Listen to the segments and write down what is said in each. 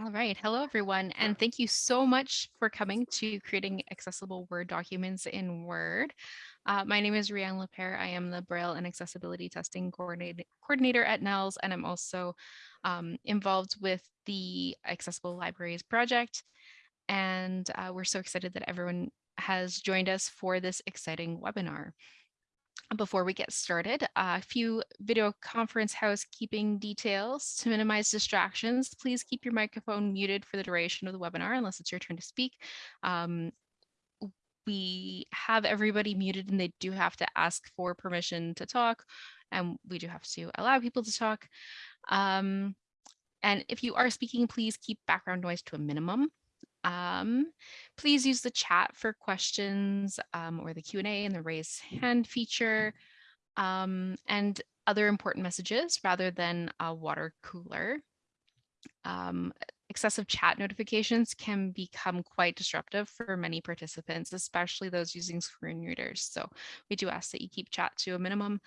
All right. Hello, everyone. And thank you so much for coming to creating accessible Word documents in Word. Uh, my name is Rianne Lepere. I am the Braille and Accessibility Testing Coordinator, coordinator at NNELS, and I'm also um, involved with the Accessible Libraries project. And uh, we're so excited that everyone has joined us for this exciting webinar. Before we get started, a few video conference housekeeping details to minimize distractions. Please keep your microphone muted for the duration of the webinar unless it's your turn to speak. Um, we have everybody muted and they do have to ask for permission to talk and we do have to allow people to talk. Um, and if you are speaking, please keep background noise to a minimum. Um, please use the chat for questions um, or the Q&A and the raise hand feature um, and other important messages rather than a water cooler. Um, excessive chat notifications can become quite disruptive for many participants, especially those using screen readers. So we do ask that you keep chat to a minimum.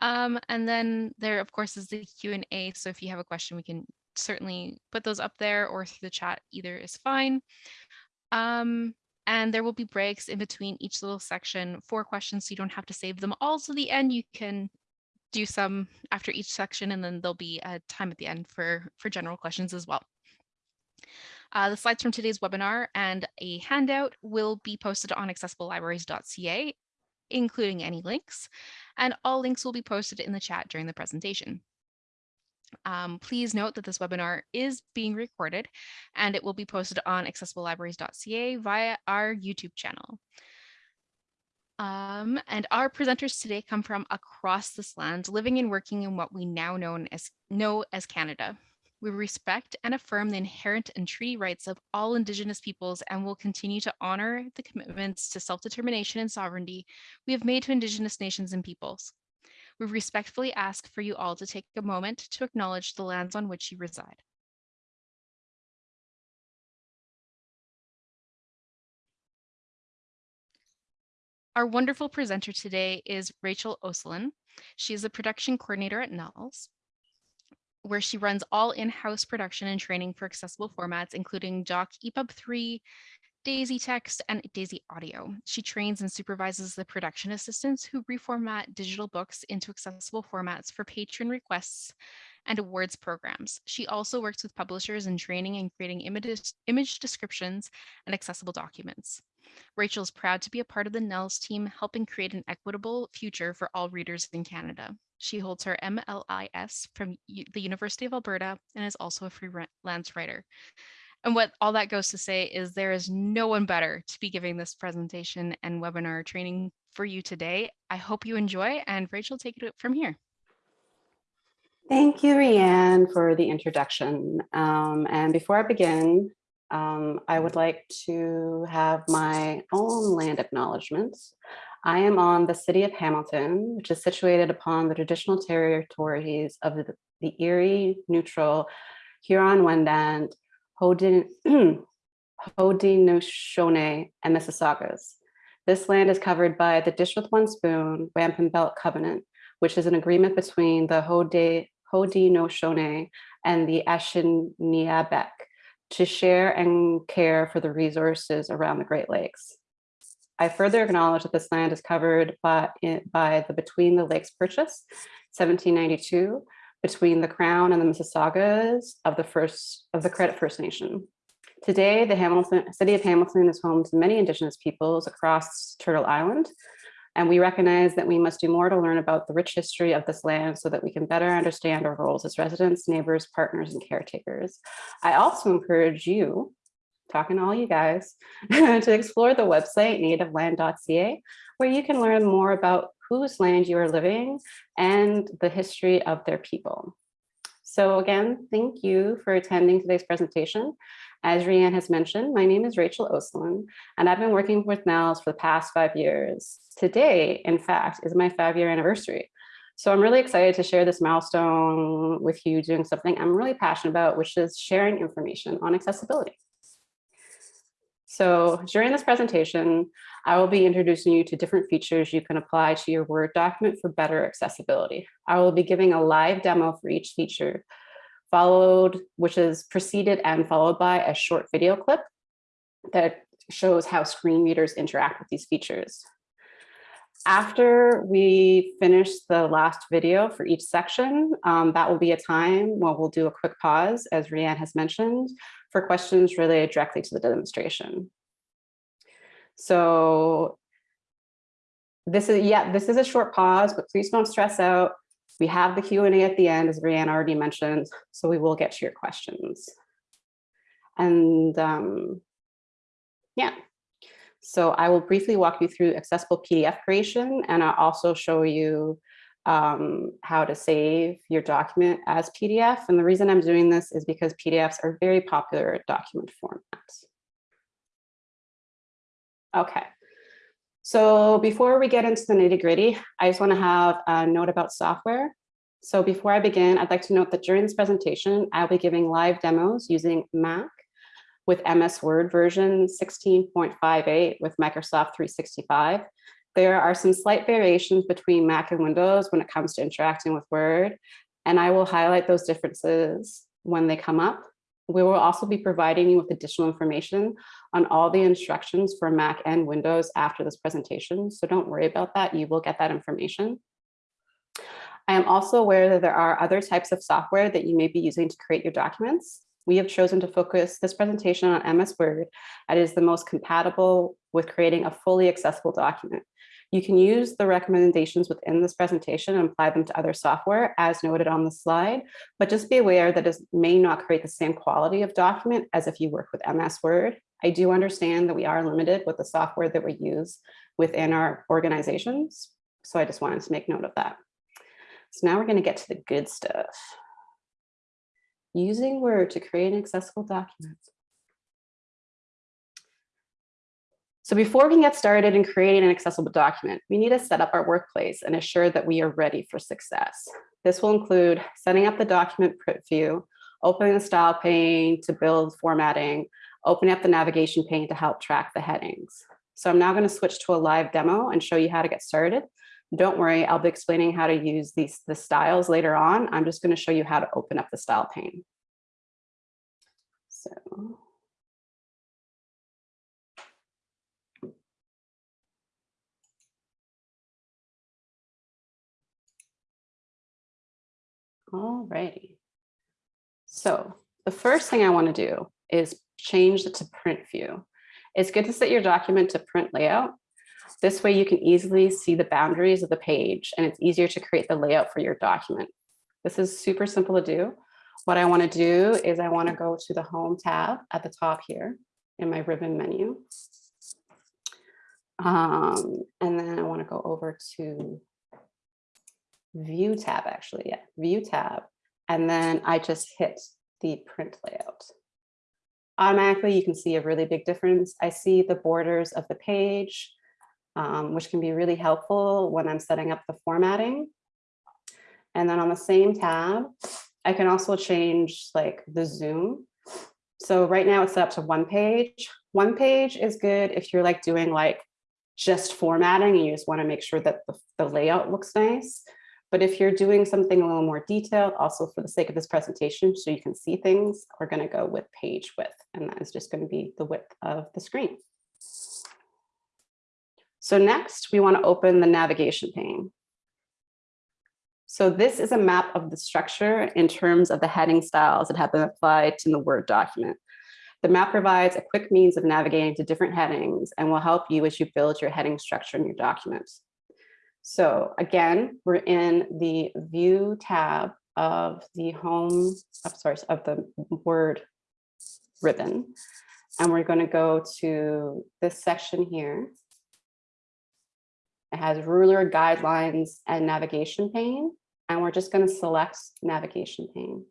Um, and then there, of course, is the Q&A. So if you have a question, we can certainly put those up there or through the chat, either is fine. Um, and there will be breaks in between each little section for questions, so you don't have to save them all to the end. You can do some after each section, and then there'll be a time at the end for, for general questions as well. Uh, the slides from today's webinar and a handout will be posted on accessiblelibraries.ca, including any links, and all links will be posted in the chat during the presentation. Um, please note that this webinar is being recorded and it will be posted on accessiblelibraries.ca via our YouTube channel. Um, and our presenters today come from across this land, living and working in what we now as, know as Canada. We respect and affirm the inherent and treaty rights of all Indigenous peoples and will continue to honor the commitments to self-determination and sovereignty we have made to Indigenous nations and peoples. We respectfully ask for you all to take a moment to acknowledge the lands on which you reside. Our wonderful presenter today is Rachel Oselin. She is a production coordinator at NNELS, where she runs all in-house production and training for accessible formats, including Doc EPUB 3, Daisy Text, and Daisy Audio. She trains and supervises the production assistants who reformat digital books into accessible formats for patron requests and awards programs. She also works with publishers in training and creating images, image descriptions and accessible documents. Rachel is proud to be a part of the NNELS team, helping create an equitable future for all readers in Canada. She holds her MLIS from the University of Alberta and is also a freelance writer. And what all that goes to say is there is no one better to be giving this presentation and webinar training for you today. I hope you enjoy and Rachel, take it from here. Thank you, Rianne, for the introduction. Um, and before I begin, um, I would like to have my own land acknowledgements. I am on the city of Hamilton, which is situated upon the traditional territories of the, the Erie, Neutral, Huron-Wendat, Haudenosaunee, and Mississaugas. This land is covered by the Dish with One Spoon Wampum Belt Covenant, which is an agreement between the Haudenosaunee and the Anishinaabeg to share and care for the resources around the Great Lakes. I further acknowledge that this land is covered by, by the Between the Lakes Purchase, 1792, between the Crown and the Mississaugas of the first of the Credit First Nation. Today, the Hamilton, city of Hamilton is home to many Indigenous peoples across Turtle Island, and we recognize that we must do more to learn about the rich history of this land so that we can better understand our roles as residents, neighbors, partners, and caretakers. I also encourage you, talking to all you guys, to explore the website nativeland.ca, where you can learn more about whose land you are living and the history of their people. So again, thank you for attending today's presentation. As Rianne has mentioned, my name is Rachel Oselin, and I've been working with NNELS for the past five years. Today, in fact, is my five-year anniversary. So I'm really excited to share this milestone with you doing something I'm really passionate about, which is sharing information on accessibility. So during this presentation, I will be introducing you to different features you can apply to your Word document for better accessibility. I will be giving a live demo for each feature followed, which is preceded and followed by a short video clip that shows how screen readers interact with these features. After we finish the last video for each section, um, that will be a time when we'll do a quick pause, as Rianne has mentioned, for questions related directly to the demonstration. So this is, yeah, this is a short pause, but please don't stress out. We have the Q&A at the end, as Rianne already mentioned, so we will get to your questions. And um, yeah, so I will briefly walk you through accessible PDF creation, and I'll also show you um, how to save your document as PDF. And the reason I'm doing this is because PDFs are very popular document formats. Okay, so before we get into the nitty gritty, I just want to have a note about software. So before I begin, I'd like to note that during this presentation, I'll be giving live demos using Mac with MS Word version 16.58 with Microsoft 365. There are some slight variations between Mac and Windows when it comes to interacting with Word, and I will highlight those differences when they come up. We will also be providing you with additional information on all the instructions for Mac and Windows after this presentation, so don't worry about that, you will get that information. I am also aware that there are other types of software that you may be using to create your documents. We have chosen to focus this presentation on MS Word that is the most compatible with creating a fully accessible document. You can use the recommendations within this presentation and apply them to other software as noted on the slide, but just be aware that it may not create the same quality of document as if you work with MS Word. I do understand that we are limited with the software that we use within our organizations. So I just wanted to make note of that. So now we're going to get to the good stuff. Using Word to create an accessible document. So before we can get started in creating an accessible document, we need to set up our workplace and ensure that we are ready for success. This will include setting up the document print view, opening the style pane to build formatting, opening up the navigation pane to help track the headings. So I'm now going to switch to a live demo and show you how to get started. Don't worry, I'll be explaining how to use these the styles later on. I'm just going to show you how to open up the style pane. So All righty. So the first thing I want to do is change it to print view. It's good to set your document to print layout this way you can easily see the boundaries of the page and it's easier to create the layout for your document. This is super simple to do. What I want to do is I want to go to the home tab at the top here in my ribbon menu. Um, and then I want to go over to view tab actually, yeah, view tab. And then I just hit the print layout. Automatically, you can see a really big difference. I see the borders of the page um, which can be really helpful when I'm setting up the formatting. And then on the same tab, I can also change like the zoom. So right now it's set up to one page. One page is good if you're like doing like just formatting and you just want to make sure that the, the layout looks nice. But if you're doing something a little more detailed, also for the sake of this presentation, so you can see things, we're going to go with page width, and that is just going to be the width of the screen. So next, we want to open the navigation pane. So this is a map of the structure in terms of the heading styles that have been applied to the Word document. The map provides a quick means of navigating to different headings and will help you as you build your heading structure in your document. So again, we're in the View tab of the Home, I'm sorry, of the Word ribbon. And we're going to go to this section here it has ruler guidelines and navigation pane. And we're just going to select navigation pane.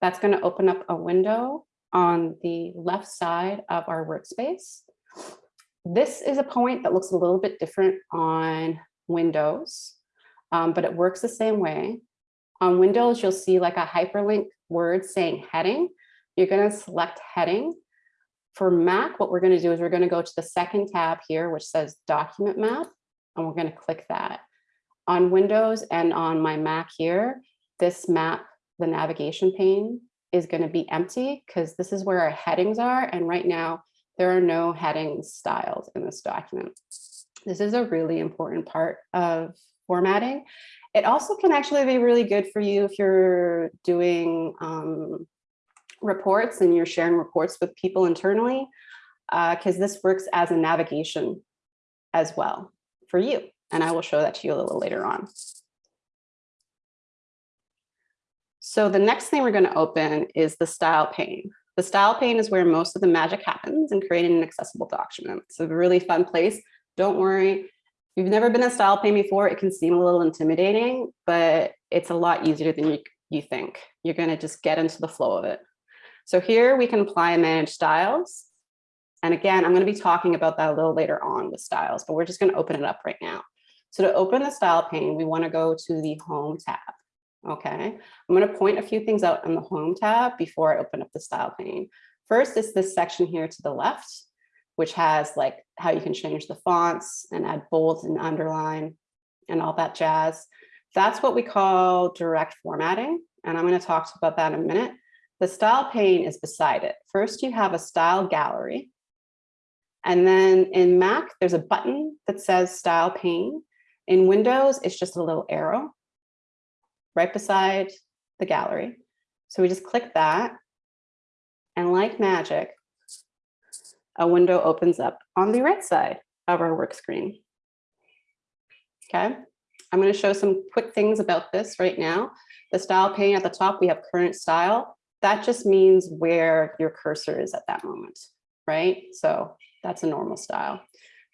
That's going to open up a window on the left side of our workspace. This is a point that looks a little bit different on Windows, um, but it works the same way. On Windows, you'll see like a hyperlink word saying heading. You're going to select heading. For Mac, what we're going to do is we're going to go to the second tab here, which says document map and we're going to click that. On Windows and on my Mac here, this map the navigation pane is going to be empty because this is where our headings are. And right now, there are no heading styles in this document. This is a really important part of formatting. It also can actually be really good for you if you're doing um, reports and you're sharing reports with people internally, because uh, this works as a navigation as well for you. And I will show that to you a little later on. So the next thing we're going to open is the style pane. The style pane is where most of the magic happens in creating an accessible document. It's a really fun place. Don't worry. If you've never been in style pane before, it can seem a little intimidating, but it's a lot easier than you, you think. You're going to just get into the flow of it. So here we can apply and manage styles. And again, I'm going to be talking about that a little later on with styles, but we're just going to open it up right now. So to open the style pane, we want to go to the home tab. Okay, I'm going to point a few things out on the home tab before I open up the style pane. First is this section here to the left, which has like how you can change the fonts and add bold and underline and all that jazz. That's what we call direct formatting. And I'm going to talk about that in a minute. The style pane is beside it. First, you have a style gallery. And then in Mac, there's a button that says style pane. In Windows, it's just a little arrow right beside the gallery. So we just click that and like magic, a window opens up on the right side of our work screen. Okay, I'm going to show some quick things about this right now. The style pane at the top, we have current style. That just means where your cursor is at that moment, right? So that's a normal style.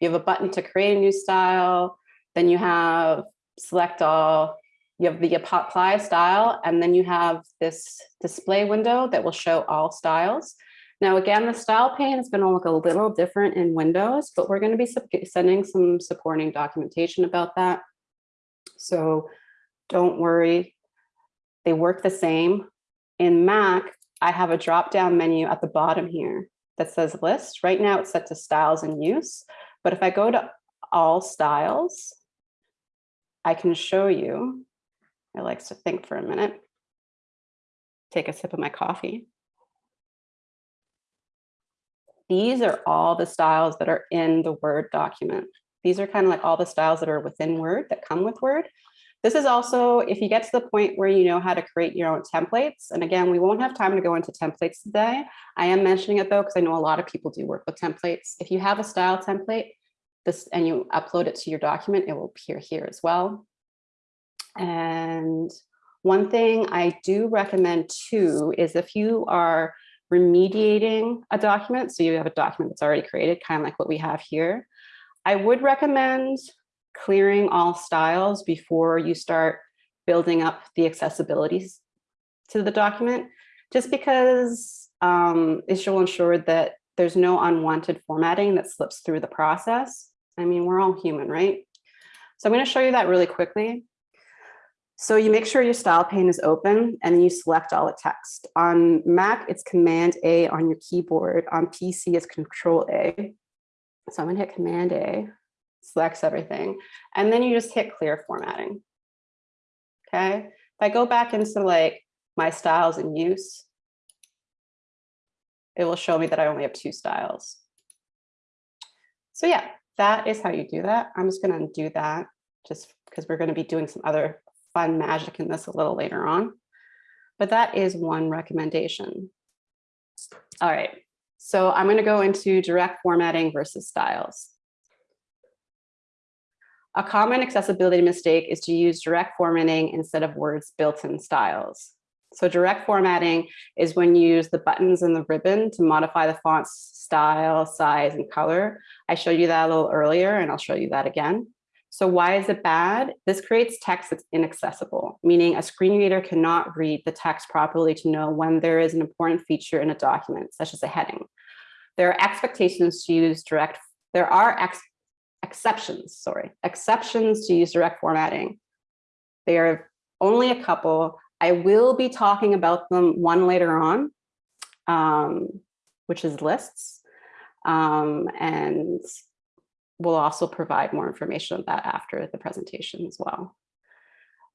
You have a button to create a new style. Then you have select all, you have the apply style, and then you have this display window that will show all styles. Now, again, the style pane is going to look a little different in Windows, but we're going to be sending some supporting documentation about that. So don't worry, they work the same. In Mac, I have a drop-down menu at the bottom here that says list. Right now it's set to styles in use, but if I go to all styles, I can show you I like to think for a minute. Take a sip of my coffee. These are all the styles that are in the Word document. These are kind of like all the styles that are within Word that come with Word. This is also, if you get to the point where you know how to create your own templates, and again, we won't have time to go into templates today. I am mentioning it though, because I know a lot of people do work with templates. If you have a style template, this and you upload it to your document, it will appear here as well. And one thing I do recommend too is if you are remediating a document, so you have a document that's already created, kind of like what we have here, I would recommend clearing all styles before you start building up the accessibilities to the document, just because um, it will ensure that there's no unwanted formatting that slips through the process. I mean, we're all human, right? So I'm going to show you that really quickly. So you make sure your style pane is open and then you select all the text. On Mac, it's Command A on your keyboard. On PC, it's Control A. So I'm gonna hit Command A, selects everything, and then you just hit clear formatting. Okay, if I go back into like my styles in use, it will show me that I only have two styles. So yeah, that is how you do that. I'm just gonna do that just because we're gonna be doing some other fun magic in this a little later on. But that is one recommendation. All right, so I'm going to go into direct formatting versus styles. A common accessibility mistake is to use direct formatting instead of words built-in styles. So direct formatting is when you use the buttons and the ribbon to modify the font's style, size, and color. I showed you that a little earlier, and I'll show you that again. So why is it bad? This creates text that's inaccessible, meaning a screen reader cannot read the text properly to know when there is an important feature in a document, such as a heading. There are expectations to use direct, there are ex exceptions, sorry, exceptions to use direct formatting. There are only a couple. I will be talking about them one later on, um, which is lists. Um, and we'll also provide more information on that after the presentation as well.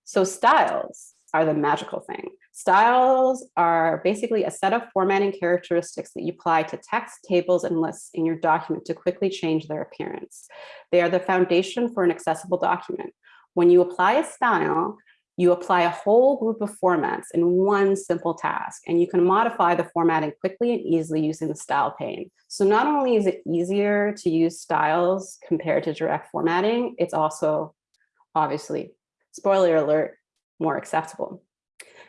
So styles. are the magical thing. Styles are basically a set of formatting characteristics that you apply to text, tables, and lists in your document to quickly change their appearance. They are the foundation for an accessible document. When you apply a style, you apply a whole group of formats in one simple task, and you can modify the formatting quickly and easily using the style pane. So not only is it easier to use styles compared to direct formatting, it's also obviously, spoiler alert, more acceptable.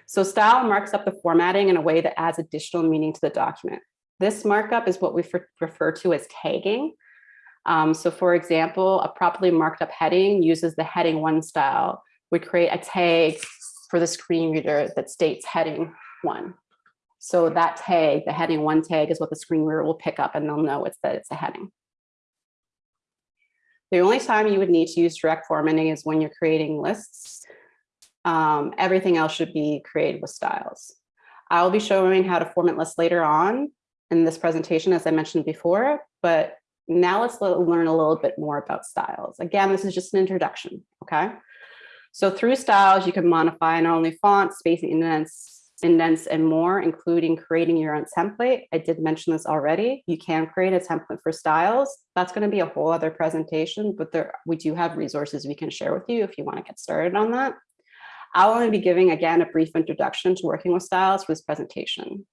So style marks up the formatting in a way that adds additional meaning to the document. This markup is what we refer to as tagging. Um, so for example, a properly marked up heading uses the heading one style. We create a tag for the screen reader that states heading one. So that tag, the heading one tag is what the screen reader will pick up and they'll know it's that it's a heading. The only time you would need to use direct formatting is when you're creating lists. Um, everything else should be created with styles. I'll be showing how to format lists later on in this presentation, as I mentioned before, but now let's learn a little bit more about styles. Again, this is just an introduction, okay? So through styles, you can modify not only fonts, spacing, indents, indents, and more, including creating your own template. I did mention this already. You can create a template for styles. That's going to be a whole other presentation, but there we do have resources we can share with you if you want to get started on that. I'll only be giving, again, a brief introduction to working with styles for this presentation.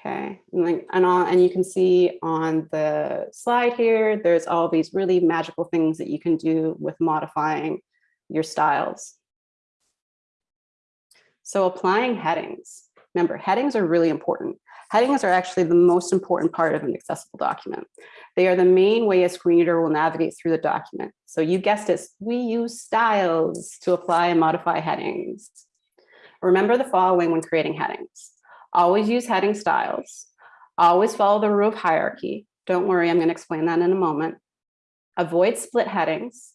Okay, and, like, and, all, and you can see on the slide here, there's all these really magical things that you can do with modifying your styles. So applying headings. Remember, headings are really important. Headings are actually the most important part of an accessible document. They are the main way a screen reader will navigate through the document. So you guessed it, we use styles to apply and modify headings. Remember the following when creating headings. Always use heading styles. Always follow the rule of hierarchy. Don't worry, I'm going to explain that in a moment. Avoid split headings.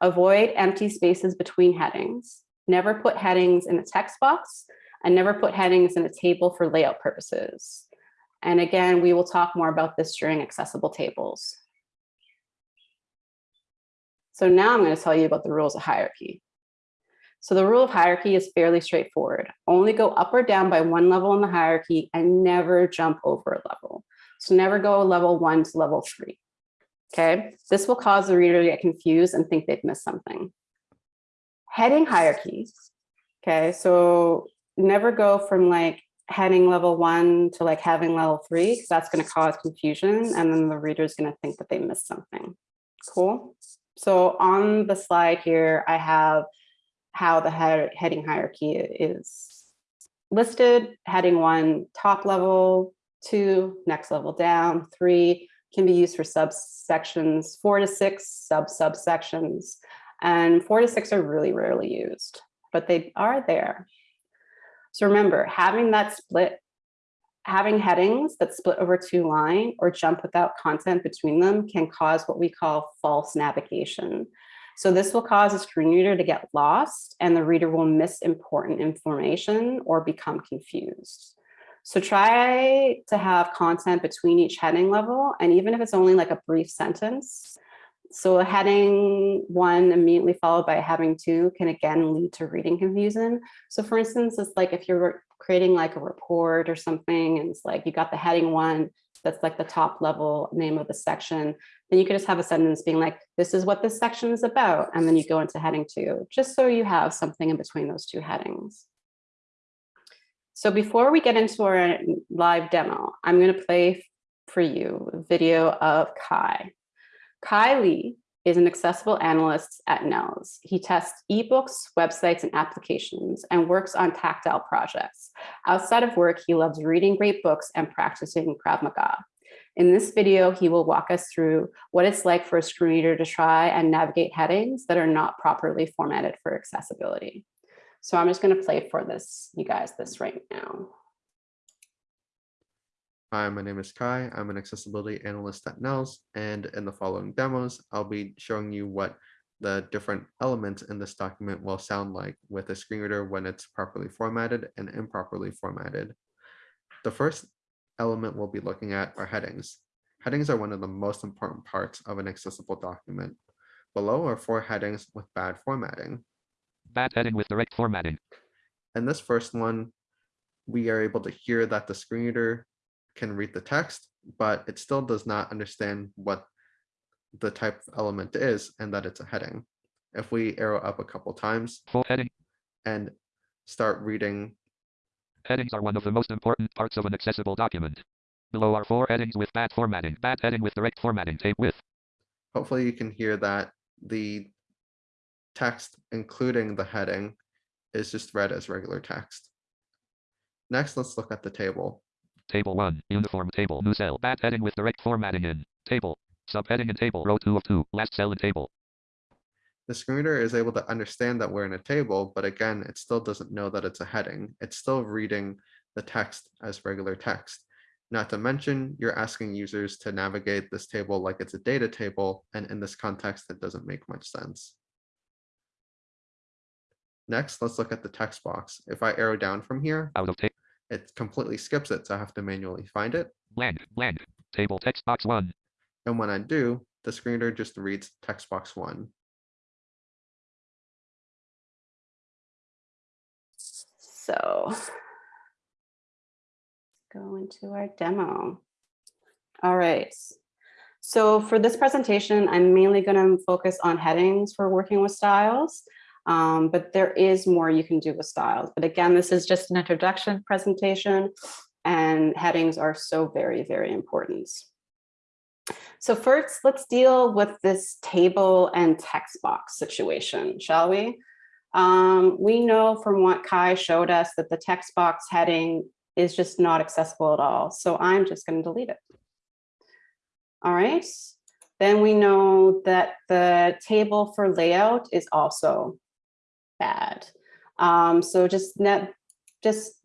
Avoid empty spaces between headings. Never put headings in a text box and never put headings in a table for layout purposes. And again, we will talk more about this during accessible tables. So now I'm going to tell you about the rules of hierarchy. So the rule of hierarchy is fairly straightforward. Only go up or down by one level in the hierarchy and never jump over a level. So never go level one to level three. Okay, this will cause the reader to get confused and think they've missed something. Heading hierarchies. Okay, so never go from like heading level one to like having level three, because that's going to cause confusion. And then the reader is going to think that they missed something. Cool. So on the slide here, I have how the heading hierarchy is listed. Heading one, top level, two, next level down, three can be used for subsections, four to six sub subsections, and four to six are really rarely used, but they are there. So remember, having that split, having headings that split over two line or jump without content between them can cause what we call false navigation. So this will cause a screen reader to get lost and the reader will miss important information or become confused. So try to have content between each heading level. And even if it's only like a brief sentence, so a heading one immediately followed by a heading two can again lead to reading confusion. So for instance, it's like if you're creating like a report or something and it's like you got the heading one, that's like the top level name of the section, then you could just have a sentence being like, this is what this section is about. And then you go into heading two, just so you have something in between those two headings. So before we get into our live demo, I'm going to play for you a video of Kai. Kai Lee is an accessible analyst at NNELS. He tests ebooks, websites, and applications and works on tactile projects. Outside of work, he loves reading great books and practicing Krav Maga. In this video, he will walk us through what it's like for a screen reader to try and navigate headings that are not properly formatted for accessibility. So I'm just going to play for this, you guys, this right now. Hi, my name is Kai. I'm an accessibility analyst at NNELS, and in the following demos, I'll be showing you what the different elements in this document will sound like with a screen reader when it's properly formatted and improperly formatted. The first element we'll be looking at are headings. Headings are one of the most important parts of an accessible document. below are four headings with bad formatting. Bad heading with direct formatting. In this first one, we are able to hear that the screen reader can read the text, but it still does not understand what the type of element is and that it's a heading. If we arrow up a couple times Full heading. and start reading, Headings are one of the most important parts of an accessible document. Below are four headings with bad formatting. Bad heading with direct formatting. Tape with. hopefully you can hear that the text, including the heading, is just read as regular text. Next, let's look at the table. Table 1. Uniform table. New cell. Bad heading with direct formatting in. Table. Subheading in table. Row 2 of 2. Last cell in table. The screen reader is able to understand that we're in a table, but again, it still doesn't know that it's a heading. It's still reading the text as regular text. Not to mention, you're asking users to navigate this table like it's a data table, and in this context, it doesn't make much sense. Next, let's look at the text box. If I arrow down from here, Out of. It completely skips it, so I have to manually find it. Blank. Blank. Table text box 1. And when I do, the screen reader just reads text box one. So go into our demo. All right. So for this presentation, I'm mainly going to focus on headings for working with styles, um, but there is more you can do with styles. But again, this is just an introduction presentation and headings are so very, very important. So first, let's deal with this table and text box situation, shall we? Um, we know from what Kai showed us that the text box heading is just not accessible at all. So I'm just going to delete it. All right. Then we know that the table for layout is also bad. Um, so just net, just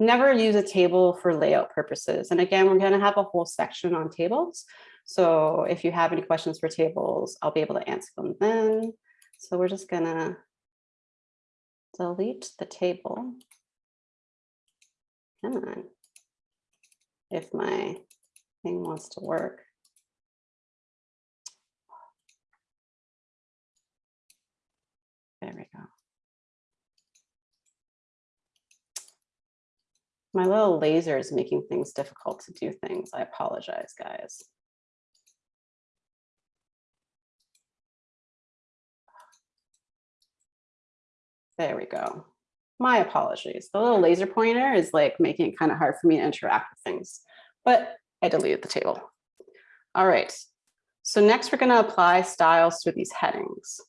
never use a table for layout purposes. And again, we're going to have a whole section on tables. So if you have any questions for tables, I'll be able to answer them then. So we're just going to delete the table. Come on. If my thing wants to work. There we go. My little laser is making things difficult to do things. I apologize, guys. There we go. My apologies. The little laser pointer is like making it kind of hard for me to interact with things, but I deleted the table. All right. So next we're going to apply styles to these headings.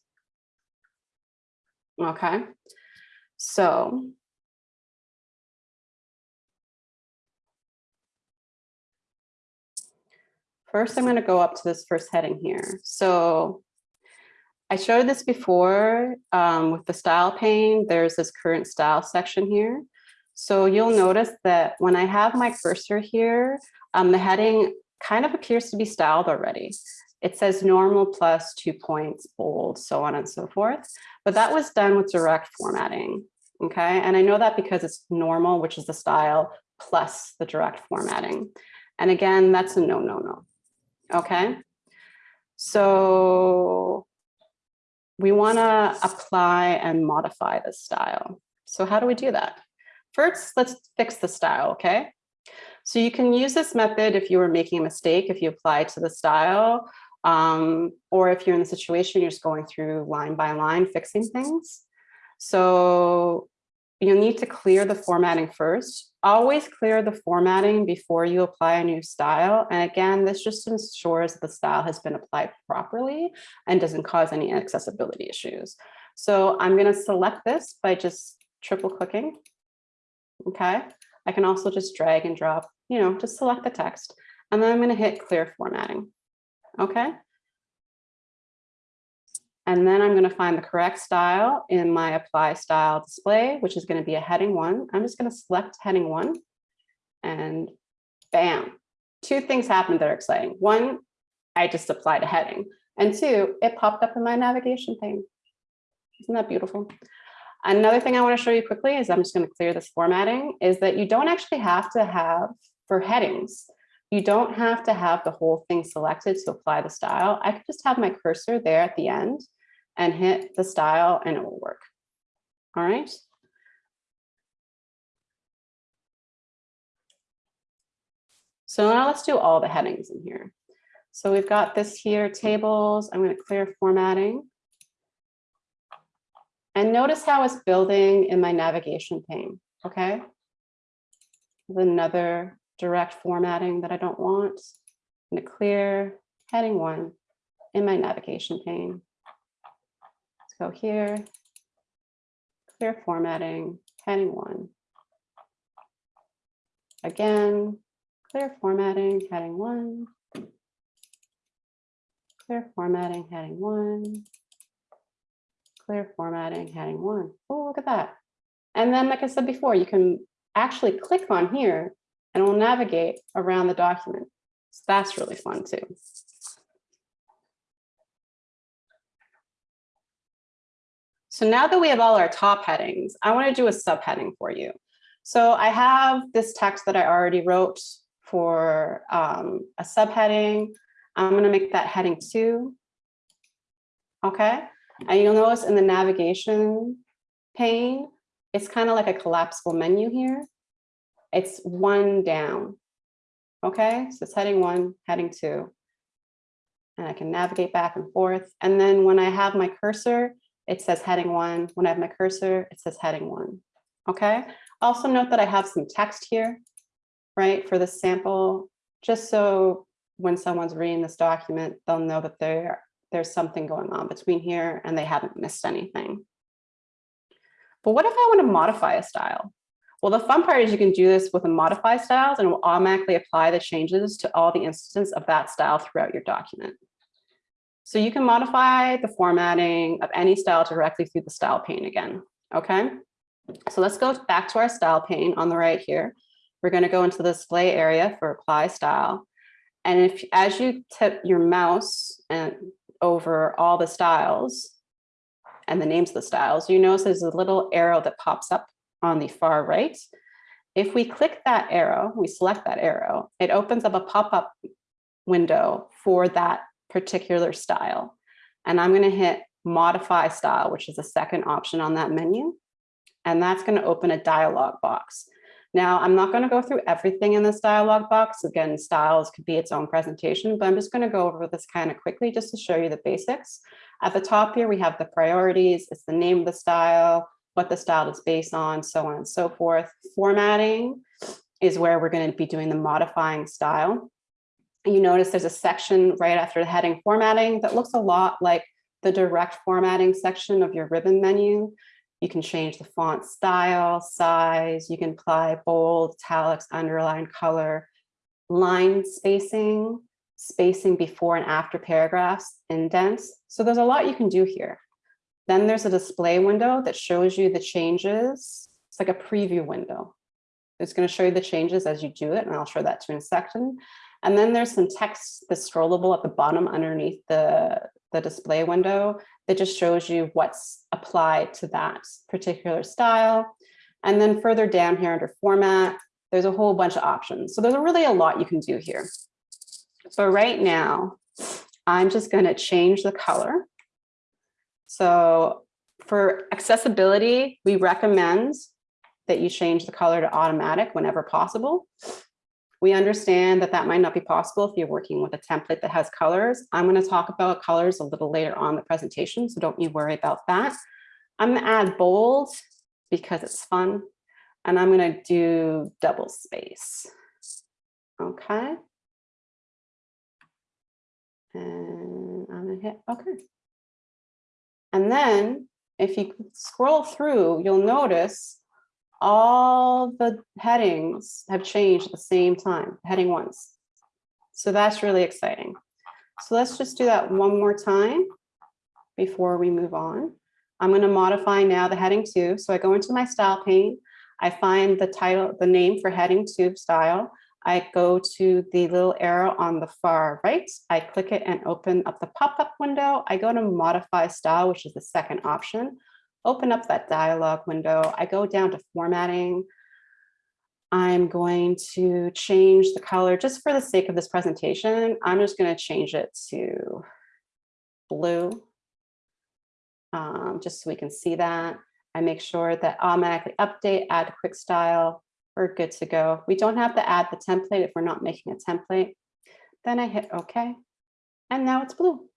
Okay. So first I'm going to go up to this first heading here. So I showed this before um, with the style pane. There's this current style section here. So you'll notice that when I have my cursor here, um, the heading kind of appears to be styled already. It says normal plus two points, bold, so on and so forth. But that was done with direct formatting. Okay, and I know that because it's normal, which is the style, plus the direct formatting. And again, that's a no, no, no. Okay, so we want to apply and modify the style. So how do we do that? First, let's fix the style, okay? So you can use this method if you were making a mistake, if you apply to the style, um, or if you're in the situation, you're just going through line by line, fixing things. So you'll need to clear the formatting first. Always clear the formatting before you apply a new style. And again, this just ensures that the style has been applied properly and doesn't cause any accessibility issues. So I'm going to select this by just triple clicking. Okay. I can also just drag and drop, you know, just select the text. And then I'm going to hit clear formatting. Okay. And then I'm going to find the correct style in my apply style display, which is going to be a heading one. I'm just going to select heading one and bam, two things happened that are exciting. One, I just applied a heading and two, it popped up in my navigation pane. Isn't that beautiful? Another thing I want to show you quickly is I'm just going to clear this formatting is that you don't actually have to have for headings. You don't have to have the whole thing selected to apply the style. I could just have my cursor there at the end and hit the style and it will work. All right. So now let's do all the headings in here. So we've got this here, tables. I'm going to clear formatting. And notice how it's building in my navigation pane, okay? Another direct formatting that I don't want. I'm going to clear heading one in my navigation pane. Let's go here. Clear formatting, heading one. Again, clear formatting, heading one. Clear formatting, heading one. Clear formatting, heading one. Oh, look at that. And then, like I said before, you can actually click on here and we'll navigate around the document. So that's really fun too. So now that we have all our top headings, I want to do a subheading for you. So I have this text that I already wrote for um, a subheading. I'm going to make that heading two. Okay, and you'll notice in the navigation pane, it's kind of like a collapsible menu here. It's one down. Okay, so it's heading one, heading two. And I can navigate back and forth. And then when I have my cursor, it says heading one. When I have my cursor, it says heading one. Okay, also note that I have some text here, right, for the sample, just so when someone's reading this document, they'll know that there, there's something going on between here and they haven't missed anything. But what if I want to modify a style? Well, the fun part is you can do this with a modify styles and it will automatically apply the changes to all the instances of that style throughout your document. So you can modify the formatting of any style directly through the style pane again, okay? So let's go back to our style pane on the right here. We're gonna go into the display area for apply style. And if as you tip your mouse and over all the styles and the names of the styles, you notice there's a little arrow that pops up on the far right. If we click that arrow, we select that arrow, it opens up a pop-up window for that particular style. And I'm going to hit modify style, which is the second option on that menu. And that's going to open a dialog box. Now, I'm not going to go through everything in this dialog box. Again, styles could be its own presentation, but I'm just going to go over this kind of quickly just to show you the basics. At the top here, we have the priorities. It's the name of the style, what the style is based on, so on and so forth. Formatting is where we're going to be doing the modifying style. You notice there's a section right after the heading formatting that looks a lot like the direct formatting section of your ribbon menu. You can change the font style, size, you can apply bold, italics, underline, color, line spacing, spacing before and after paragraphs, indents. So there's a lot you can do here. Then there's a display window that shows you the changes. It's like a preview window. It's going to show you the changes as you do it, and I'll show that to you in a second. And then there's some text that's scrollable at the bottom underneath the, the display window that just shows you what's applied to that particular style. And then further down here under format, there's a whole bunch of options. So there's really a lot you can do here. So right now, I'm just going to change the color. So for accessibility, we recommend that you change the color to automatic whenever possible. We understand that that might not be possible if you're working with a template that has colors. I'm going to talk about colors a little later on the presentation, so don't you worry about that. I'm going to add bold because it's fun, and I'm going to do double space. Okay. And I'm going to hit OK. And then if you scroll through, you'll notice all the headings have changed at the same time, heading once. So that's really exciting. So let's just do that one more time before we move on. I'm going to modify now the heading two. So I go into my style pane. I find the title, the name for heading two style. I go to the little arrow on the far right. I click it and open up the pop-up window. I go to modify style, which is the second option open up that dialog window. I go down to formatting. I'm going to change the color just for the sake of this presentation. I'm just going to change it to blue. um, just so we can see that. I make sure that automatically update, add quick style. We're good to go. We don't have to add the template if we're not making a template. Then I hit OK. And now it's blue.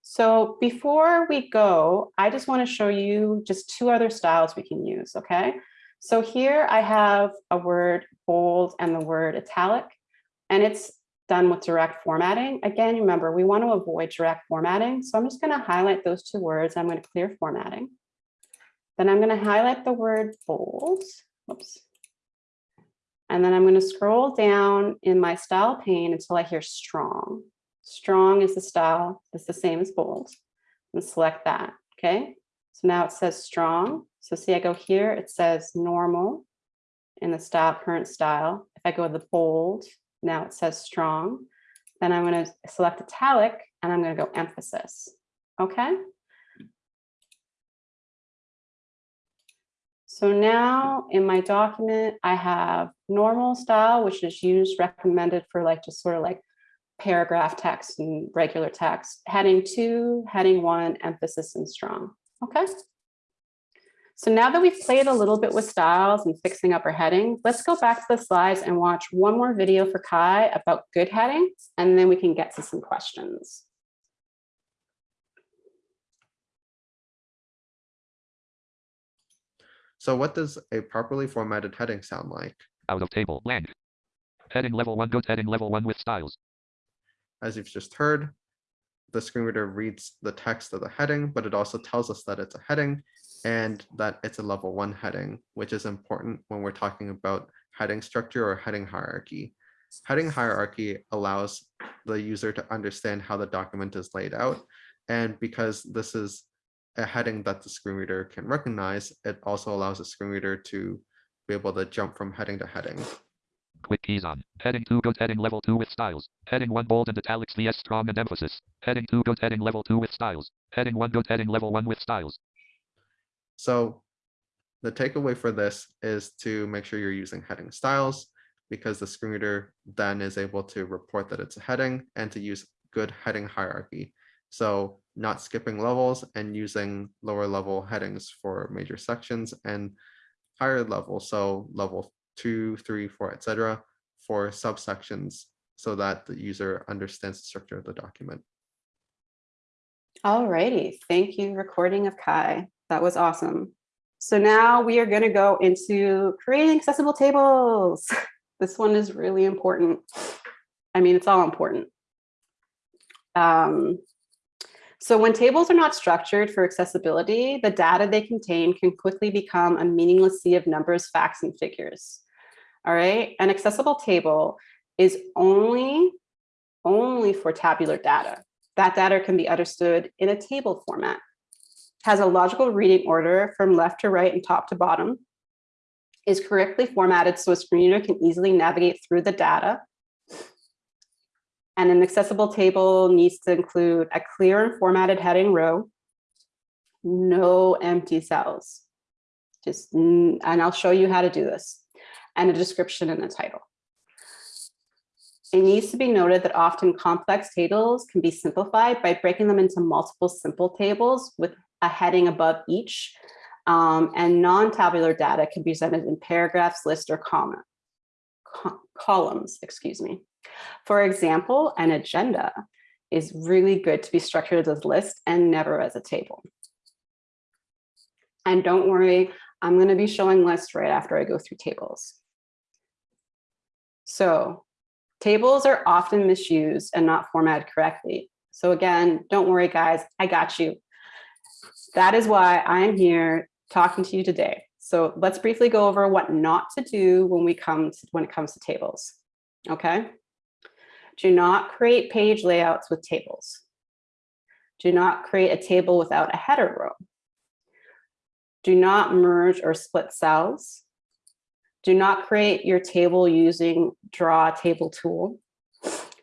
So before we go, I just want to show you just two other styles we can use, okay? So here I have a word bold and the word italic, and it's done with direct formatting. Again, remember, we want to avoid direct formatting. So I'm just going to highlight those two words. I'm going to clear formatting. Then I'm going to highlight the word bold. Whoops. And then I'm going to scroll down in my style pane until I hear strong. Strong is the style, it's the same as bold. And select that, okay? So now it says strong. So see, I go here, it says normal in the style, current style. If I go to the bold, now it says strong. Then I'm going to select italic and I'm going to go emphasis, okay? So now in my document, I have normal style, which is used recommended for like just sort of like paragraph text and regular text, heading two, heading one, emphasis and strong. Okay. So now that we've played a little bit with styles and fixing up our heading, let's go back to the slides and watch one more video for Kai about good headings, and then we can get to some questions. So what does a properly formatted heading sound like? Out of table. Blank. Heading level 1 good heading level 1 with styles. As you've just heard, the screen reader reads the text of the heading, but it also tells us that it's a heading and that it's a level one heading, which is important when we're talking about heading structure or heading hierarchy. Heading hierarchy allows the user to understand how the document is laid out. And because this is a heading that the screen reader can recognize, it also allows the screen reader to be able to jump from heading to heading. Quick keys on. Heading 2 good heading level 2 with styles. Heading 1 bold and italics vs strong and emphasis. Heading 2 good heading level 2 with styles. Heading 1 good heading level 1 with styles. So the takeaway for this is to make sure you're using heading styles because the screen reader then is able to report that it's a heading and to use good heading hierarchy. So not skipping levels and using lower level headings for major sections and higher level, so level two, three, four, etc., for subsections so that the user understands the structure of the document. All righty, thank you, recording of Kai. That was awesome. So now we are going to go into creating accessible tables. This one is really important. I mean, it's all important. Um, so when tables are not structured for accessibility, the data they contain can quickly become a meaningless sea of numbers, facts, and figures. All right, an accessible table is only, only for tabular data. That data can be understood in a table format, has a logical reading order from left to right and top to bottom, is correctly formatted so a screen reader can easily navigate through the data. And an accessible table needs to include a clear and formatted heading row, no empty cells. Just, and I'll show you how to do this, and a description and a title. It needs to be noted that often complex tables can be simplified by breaking them into multiple simple tables with a heading above each um, and non-tabular data can be presented in paragraphs, lists, or comma, co columns, excuse me. For example, an agenda is really good to be structured as a list and never as a table. And don't worry, I'm going to be showing lists right after I go through tables. So tables are often misused and not formatted correctly. So again, don't worry, guys, I got you. That is why I'm here talking to you today. So let's briefly go over what not to do when we come to, when it comes to tables. Okay. Do not create page layouts with tables. Do not create a table without a header row. Do not merge or split cells. Do not create your table using draw table tool.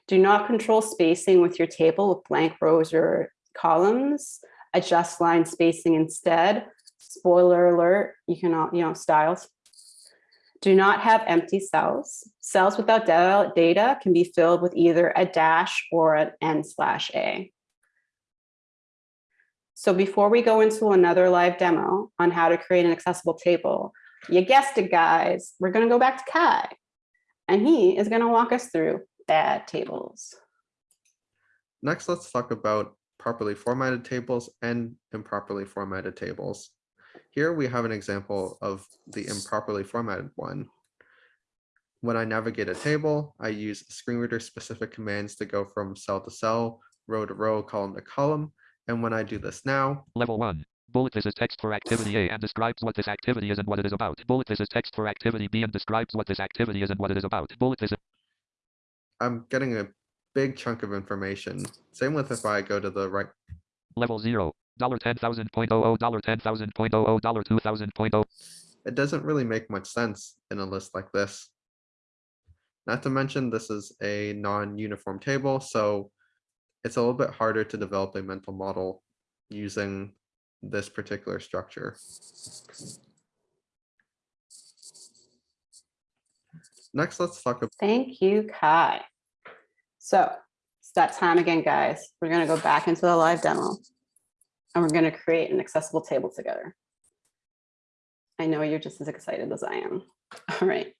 Do not control spacing with your table with blank rows or columns. Adjust line spacing instead spoiler alert, you cannot, you know, styles. Do not have empty cells. Cells without data can be filled with either a dash or an n slash a. So before we go into another live demo on how to create an accessible table, you guessed it, guys, we're gonna go back to Kai. And he is gonna walk us through bad tables. Next, let's talk about properly formatted tables and improperly formatted tables. Here we have an example of the improperly formatted one. When I navigate a table, I use screen reader specific commands to go from cell to cell, row to row, column to column. And when I do this now, Level 1. Bullet this is text for activity A and describes what this activity is and what it is about. Bullet this is text for activity B and describes what this activity is and what it is about. Bullet this is I'm getting a big chunk of information. Same with if I go to the right level 0. Dollar ten thousand point oh oh dollar ten thousand point oh oh dollar two thousand point oh it doesn't really make much sense in a list like this. Not to mention, this is a non-uniform table, so it's a little bit harder to develop a mental model using this particular structure. Next, let's talk about Thank you, Kai. So it's that time again, guys. We're gonna go back into the live demo. And we're gonna create an accessible table together. I know you're just as excited as I am. All right.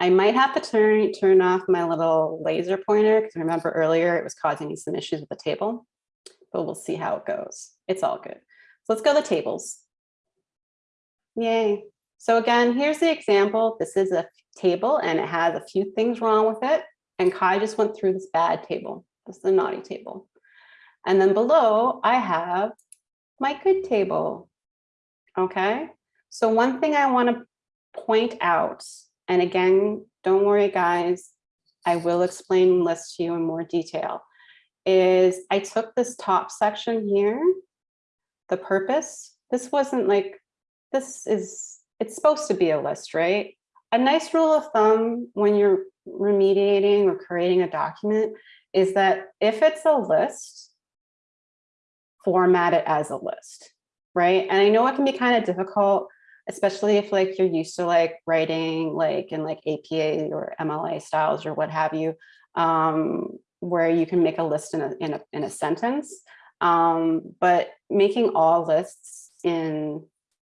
I might have to turn, turn off my little laser pointer because I remember earlier it was causing me some issues with the table, but we'll see how it goes. It's all good. So let's go to tables. Yay. So again, here's the example. This is a table and it has a few things wrong with it. And Kai just went through this bad table. This is the naughty table. And then below I have my good table. Okay. So one thing I want to point out, and again, don't worry, guys, I will explain lists to you in more detail, is I took this top section here, the purpose. This wasn't like, this is, it's supposed to be a list, right? A nice rule of thumb when you're remediating or creating a document is that if it's a list, format it as a list, right? And I know it can be kind of difficult especially if like you're used to like writing like in like APA or MLA styles or what have you, um, where you can make a list in a, in a, in a sentence. Um, but making all lists in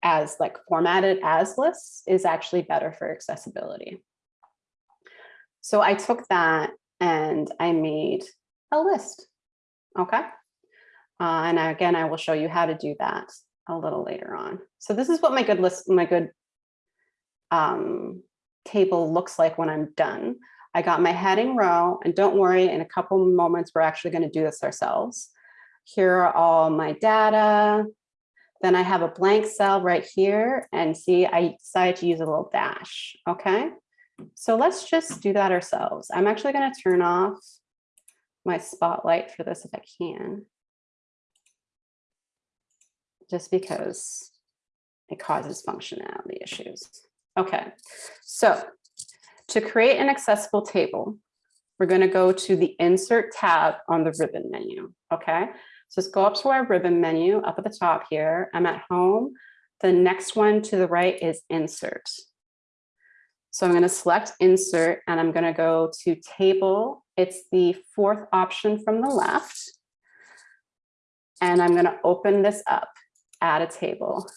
as like formatted as lists is actually better for accessibility. So I took that and I made a list. Okay. Uh, and again, I will show you how to do that a little later on. So this is what my good list, my good um, table looks like when I'm done. I got my heading row and don't worry, in a couple moments, we're actually gonna do this ourselves. Here are all my data. Then I have a blank cell right here and see, I decided to use a little dash, okay? So let's just do that ourselves. I'm actually gonna turn off my spotlight for this if I can just because it causes functionality issues. Okay, so to create an accessible table, we're going to go to the insert tab on the ribbon menu. Okay, so let's go up to our ribbon menu up at the top here. I'm at home. The next one to the right is insert. So I'm going to select insert and I'm going to go to table. It's the fourth option from the left. And I'm going to open this up add a table.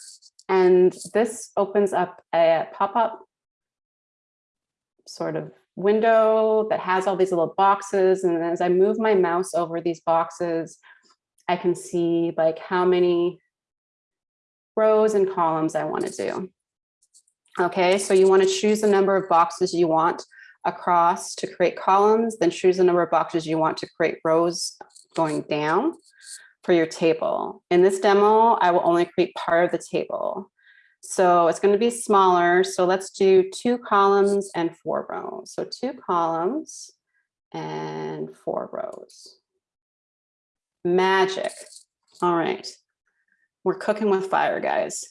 And this opens up a pop-up sort of window that has all these little boxes. And as I move my mouse over these boxes, I can see like how many rows and columns I want to do. Okay, so you want to choose the number of boxes you want across to create columns, then choose the number of boxes you want to create rows going down for your table. In this demo, I will only create part of the table. So it's going to be smaller. So let's do two columns and four rows. So two columns and four rows. Magic. All right. We're cooking with fire, guys.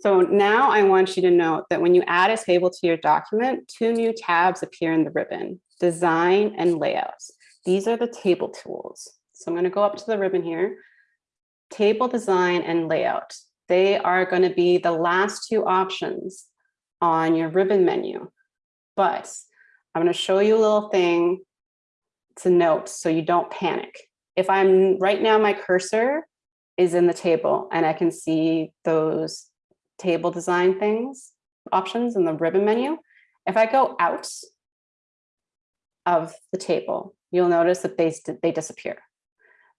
So now I want you to note that when you add a table to your document, two new tabs appear in the ribbon, design and layouts. These are the table tools. So I'm going to go up to the ribbon here, table design and layout. They are going to be the last two options on your ribbon menu. But I'm going to show you a little thing to note so you don't panic. If I'm right now, my cursor is in the table and I can see those table design things, options in the ribbon menu. If I go out of the table, you'll notice that they, they disappear.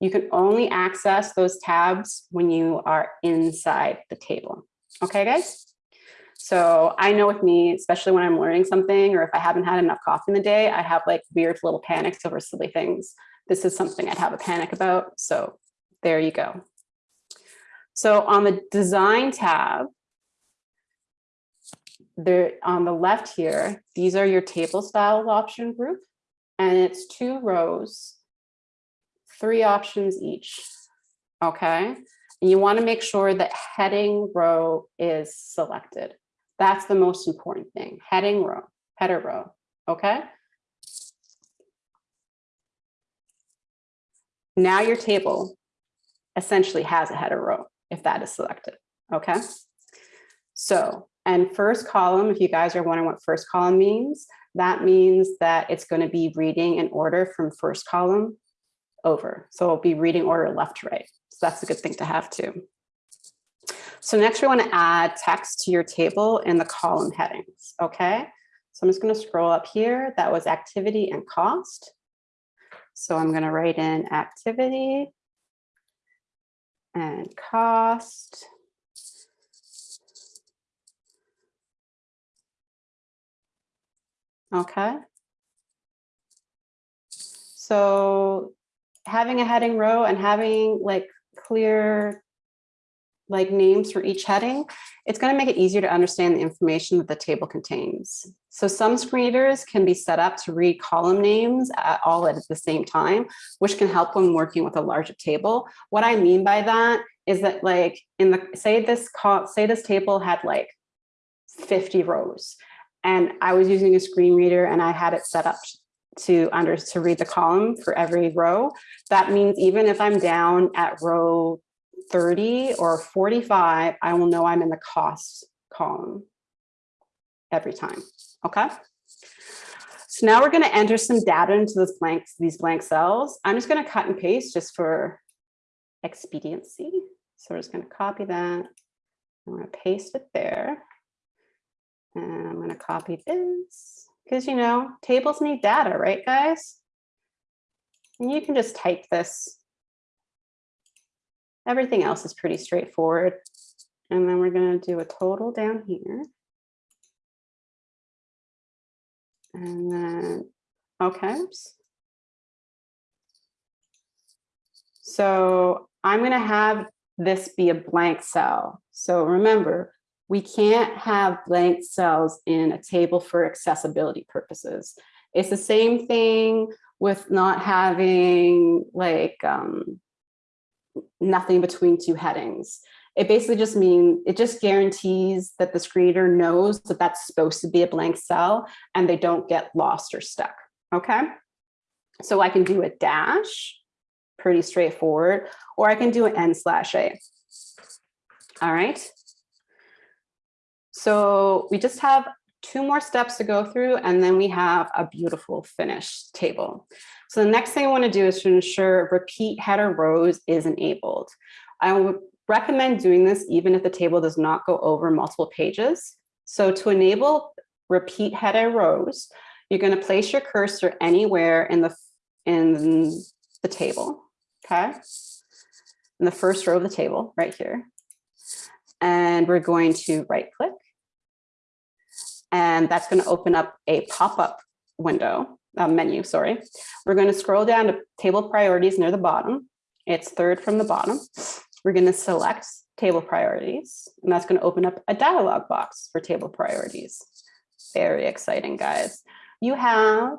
You can only access those tabs when you are inside the table. Okay, guys? So I know with me, especially when I'm learning something or if I haven't had enough coffee in the day, I have like weird little panics over silly things. This is something I'd have a panic about. So there you go. So on the design tab, there on the left here, these are your table styles option group, and it's two rows, three options each. Okay, and you want to make sure that heading row is selected. That's the most important thing. Heading row, header row. Okay. Now your table essentially has a header row if that is selected. Okay. So, and first column, if you guys are wondering what first column means, that means that it's going to be reading in order from first column over. So it'll be reading order left to right. So that's a good thing to have too. So next we want to add text to your table in the column headings. Okay. So I'm just going to scroll up here. That was activity and cost. So I'm going to write in activity and cost. Okay. So having a heading row and having like clear like names for each heading, it's going to make it easier to understand the information that the table contains. So some screen readers can be set up to read column names at all at the same time, which can help when working with a larger table. What I mean by that is that like in the say this call say this table had like 50 rows and I was using a screen reader and I had it set up to under to read the column for every row. That means even if I'm down at row 30 or 45, I will know I'm in the cost column every time, okay? So now we're gonna enter some data into this blank, these blank cells. I'm just gonna cut and paste just for expediency. So we're just gonna copy that. I'm gonna paste it there. And I'm gonna copy this because you know, tables need data, right guys? And you can just type this Everything else is pretty straightforward. And then we're going to do a total down here. And then, okay. So I'm going to have this be a blank cell. So remember, we can't have blank cells in a table for accessibility purposes. It's the same thing with not having like um, nothing between two headings. It basically just means, it just guarantees that the screener knows that that's supposed to be a blank cell and they don't get lost or stuck, okay? So I can do a dash, pretty straightforward, or I can do an N slash A. All right. So we just have two more steps to go through and then we have a beautiful finished table. So the next thing I want to do is to ensure repeat header rows is enabled. I would recommend doing this even if the table does not go over multiple pages. So to enable repeat header rows, you're going to place your cursor anywhere in the in the table, okay? In the first row of the table right here. And we're going to right click. And that's going to open up a pop-up window uh, menu, sorry. We're going to scroll down to table priorities near the bottom. It's third from the bottom. We're going to select table priorities, and that's going to open up a dialog box for table priorities. Very exciting, guys. You have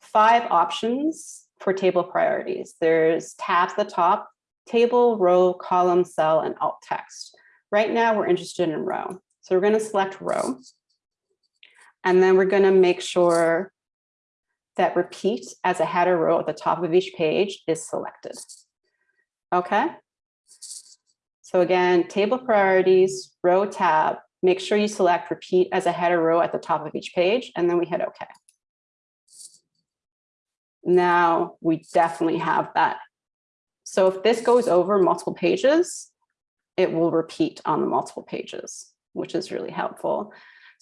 five options for table priorities. There's tabs at the top, table, row, column, cell, and alt text. Right now, we're interested in row. So we're going to select row. And then we're going to make sure that repeat as a header row at the top of each page is selected. Okay. So again, table priorities, row tab, make sure you select repeat as a header row at the top of each page, and then we hit OK. Now we definitely have that. So if this goes over multiple pages, it will repeat on the multiple pages, which is really helpful.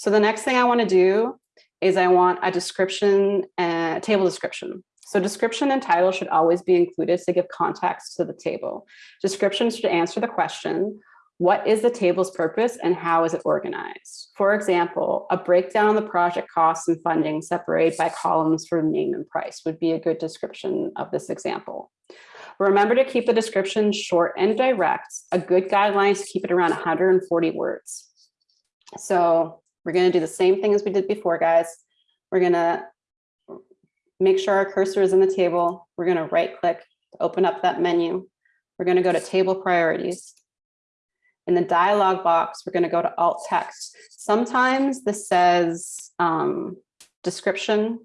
So the next thing I want to do is I want a description, uh, table description. So description and title should always be included to give context to the table. Description should answer the question, what is the table's purpose and how is it organized? For example, a breakdown of the project costs and funding separated by columns for name and price would be a good description of this example. Remember to keep the description short and direct. A good guideline is to keep it around 140 words. So we're going to do the same thing as we did before, guys. We're going to make sure our cursor is in the table. We're going to right click to open up that menu. We're going to go to table priorities. In the dialog box, we're going to go to alt text. Sometimes this says um, description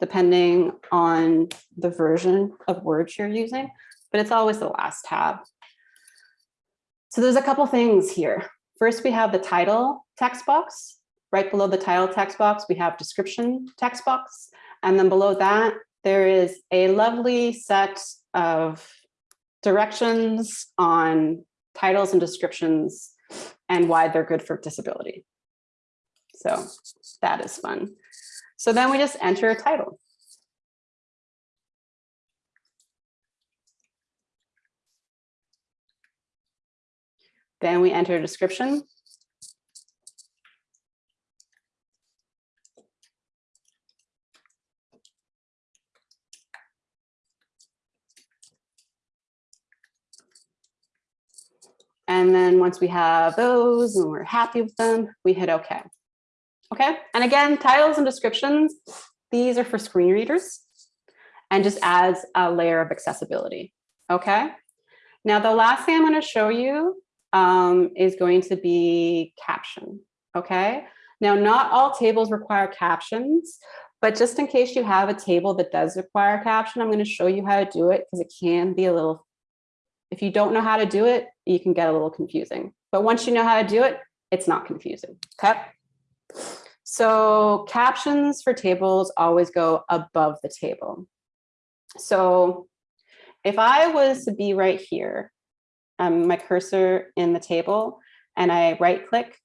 depending on the version of words you're using, but it's always the last tab. So there's a couple things here. First, we have the title text box. Right below the title text box, we have description text box. And then below that, there is a lovely set of directions on titles and descriptions and why they're good for disability. So that is fun. So then we just enter a title. Then we enter a description. And then once we have those and we're happy with them, we hit OK. Okay, and again, titles and descriptions, these are for screen readers and just adds a layer of accessibility. Okay, now the last thing I'm going to show you um, is going to be caption. Okay, now not all tables require captions, but just in case you have a table that does require caption, I'm going to show you how to do it because it can be a little, if you don't know how to do it, you can get a little confusing. But once you know how to do it, it's not confusing. Okay. So captions for tables always go above the table. So if I was to be right here, um, my cursor in the table, and I right click,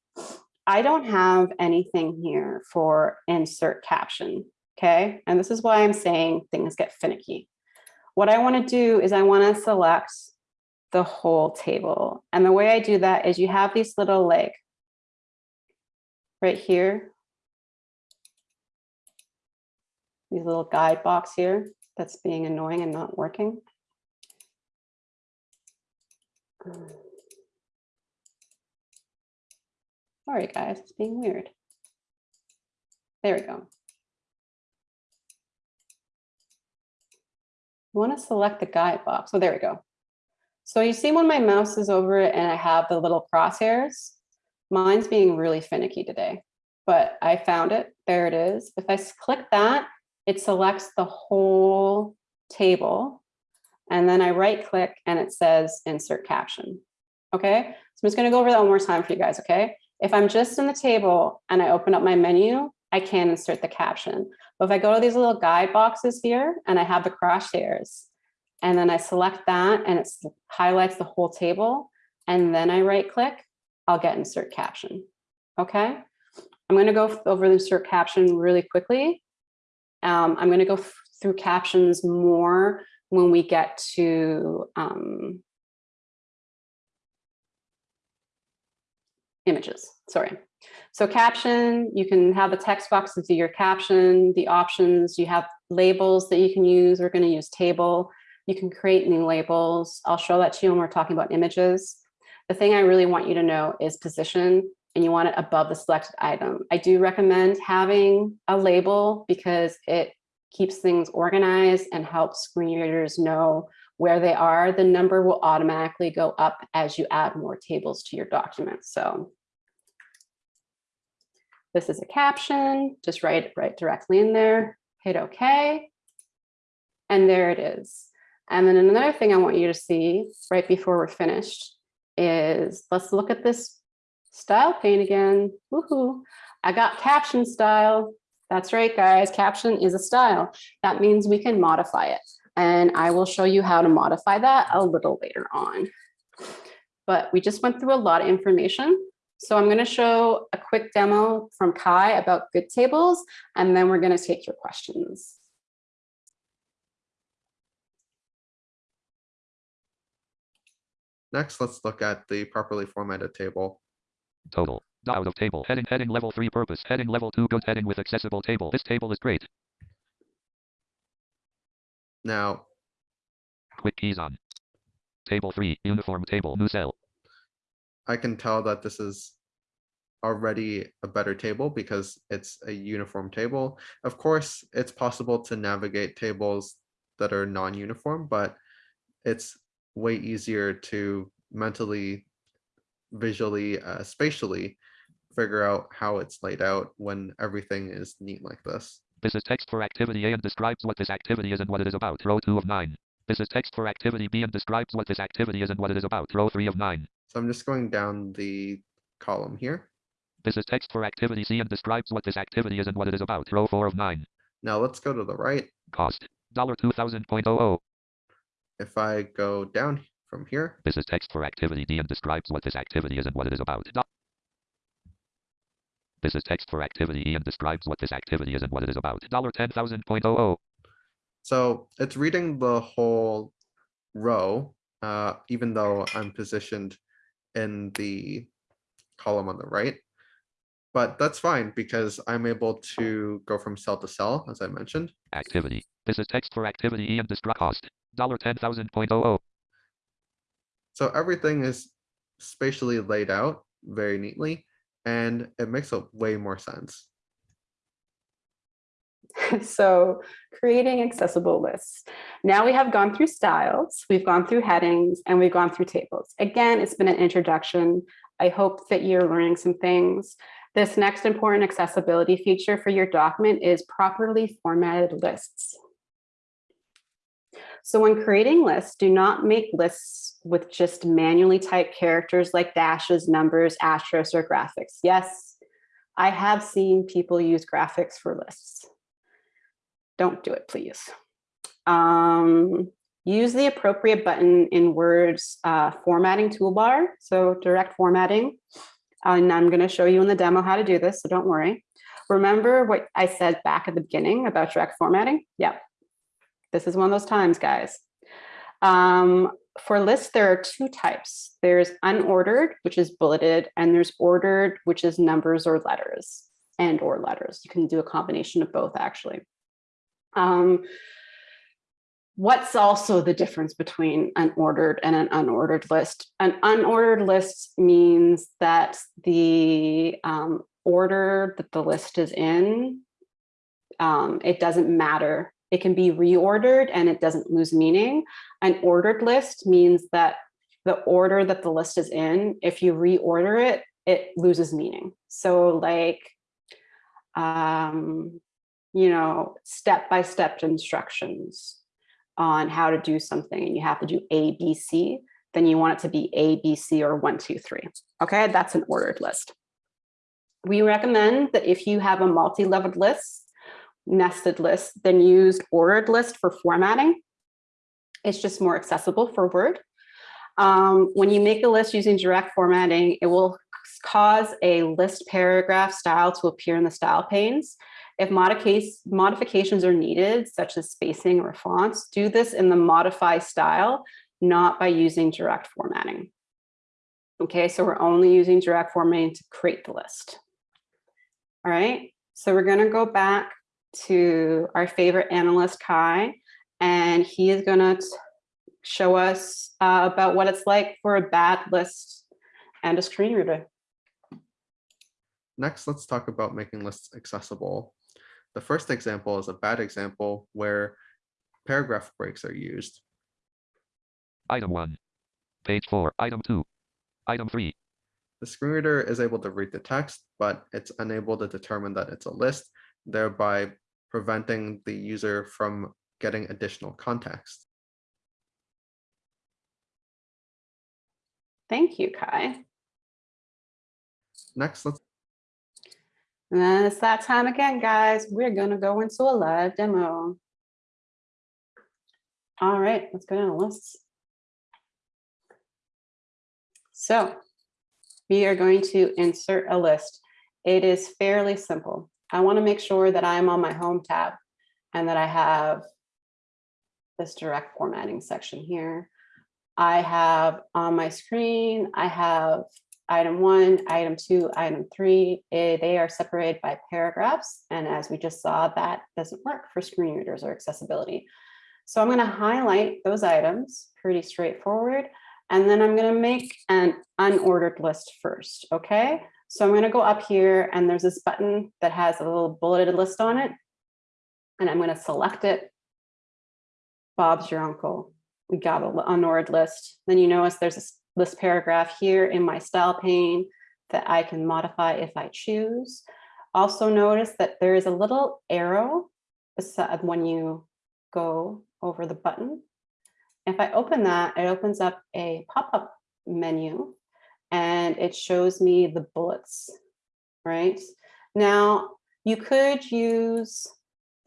I don't have anything here for insert caption, okay? And this is why I'm saying things get finicky. What I wanna do is I wanna select the whole table. And the way I do that is you have these little like right here. These little guide box here that's being annoying and not working. Sorry, guys, it's being weird. There we go. You want to select the guide box. So there we go. So you see when my mouse is over it and I have the little crosshairs, mine's being really finicky today, but I found it. There it is. If I click that, it selects the whole table. And then I right click and it says insert caption. Okay, so I'm just going to go over that one more time for you guys. Okay, if I'm just in the table and I open up my menu, I can insert the caption. But if I go to these little guide boxes here and I have the crosshairs and then I select that and it highlights the whole table and then I right click, I'll get insert caption. Okay, I'm going to go over the insert caption really quickly. Um, I'm going to go through captions more when we get to um, images, sorry. So caption, you can have the text box to your caption, the options, you have labels that you can use. We're going to use table. You can create new labels. I'll show that to you when we're talking about images. The thing I really want you to know is position and you want it above the selected item. I do recommend having a label because it keeps things organized and helps screen readers know where they are. The number will automatically go up as you add more tables to your document. So this is a caption, just write it right directly in there, hit okay. And there it is. And then another thing I want you to see right before we're finished is, let's look at this style pane again. Woohoo. I got caption style. That's right, guys. Caption is a style. That means we can modify it. And I will show you how to modify that a little later on. But we just went through a lot of information. So I'm going to show a quick demo from Kai about good tables, and then we're going to take your questions. Next, let's look at the properly formatted table. Total. Out of table. Heading heading level 3 purpose. Heading level 2 good heading with accessible table. This table is great. Now, Quick keys on. Table 3. Uniform table. New cell. I can tell that this is already a better table because it's a uniform table. Of course, it's possible to navigate tables that are non-uniform, but it's way easier to mentally, visually, uh, spatially figure out how it's laid out when everything is neat like this. This is text for activity A and describes what this activity is and what it is about. Row 2 of 9. This is text for activity B and describes what this activity is and what it is about. Row 3 of 9. So I'm just going down the column here. This is text for activity C and describes what this activity is and what it is about. Row 4 of 9. Now let's go to the right. Cost. $2000.00. If I go down from here, This is text for activity D and describes what this activity is and what it is about. This is text for activity E and describes what this activity is and what it is about. Dollar $10,000.00. so it's reading the whole row, uh, even though I'm positioned in the column on the right. But that's fine because I'm able to go from cell to cell, as I mentioned. Activity. This is text for activity E and describe cost. Dollar $10,000.00. So everything is spatially laid out very neatly, and it makes a way more sense. so creating accessible lists. Now we have gone through styles, we've gone through headings, and we've gone through tables. Again, it's been an introduction. I hope that you're learning some things. This next important accessibility feature for your document is properly formatted lists. So when creating lists, do not make lists with just manually typed characters like dashes, numbers, asterisks, or graphics. Yes, I have seen people use graphics for lists. Don't do it, please. Um, use the appropriate button in Word's uh, formatting toolbar, so direct formatting. And I'm going to show you in the demo how to do this, so don't worry. Remember what I said back at the beginning about direct formatting? Yeah, this is one of those times, guys. Um, for lists, there are two types. There's unordered, which is bulleted, and there's ordered, which is numbers or letters and or letters. You can do a combination of both, actually. Um, what's also the difference between an ordered and an unordered list? An unordered list means that the um, order that the list is in, um, it doesn't matter. It can be reordered and it doesn't lose meaning. An ordered list means that the order that the list is in, if you reorder it, it loses meaning. So like, um, you know, step-by-step instructions on how to do something and you have to do A, B, C, then you want it to be A, B, C, or one, two, three. Okay, that's an ordered list. We recommend that if you have a multi-leveled list, nested list, then used ordered list for formatting. It's just more accessible for Word. Um, when you make a list using direct formatting, it will cause a list paragraph style to appear in the style panes. If modifications are needed, such as spacing or fonts, do this in the modify style, not by using direct formatting. Okay, so we're only using direct formatting to create the list. All right, so we're gonna go back to our favorite analyst, Kai, and he is gonna show us uh, about what it's like for a bad list and a screen reader. Next, let's talk about making lists accessible. The first example is a bad example where paragraph breaks are used. Item 1. Page 4. Item 2. Item 3. The screen reader is able to read the text, but it's unable to determine that it's a list, thereby preventing the user from getting additional context. Thank you, Kai. Next, let's And then it's that time again, guys. We're gonna go into a live demo. All right, let's go down the list. So we are going to insert a list. It is fairly simple. I want to make sure that I'm on my home tab and that I have this direct formatting section here. I have on my screen, I have item one, item two, item three. eh, They are separated by paragraphs. And as we just saw, that doesn't work for screen readers or accessibility. So I'm going to highlight those items, pretty straightforward. And then I'm going to make an unordered list first. Okay. So I'm going to go up here and there's this button that has a little bulleted list on it. And I'm going to select it. Bob's your uncle. We got an unordered list. Then you notice there's this list paragraph here in my style pane that I can modify if I choose. Also notice that there is a little arrow when you go over the button. If I open that, it opens up a pop-up menu and it shows me the bullets, right? Now, you could use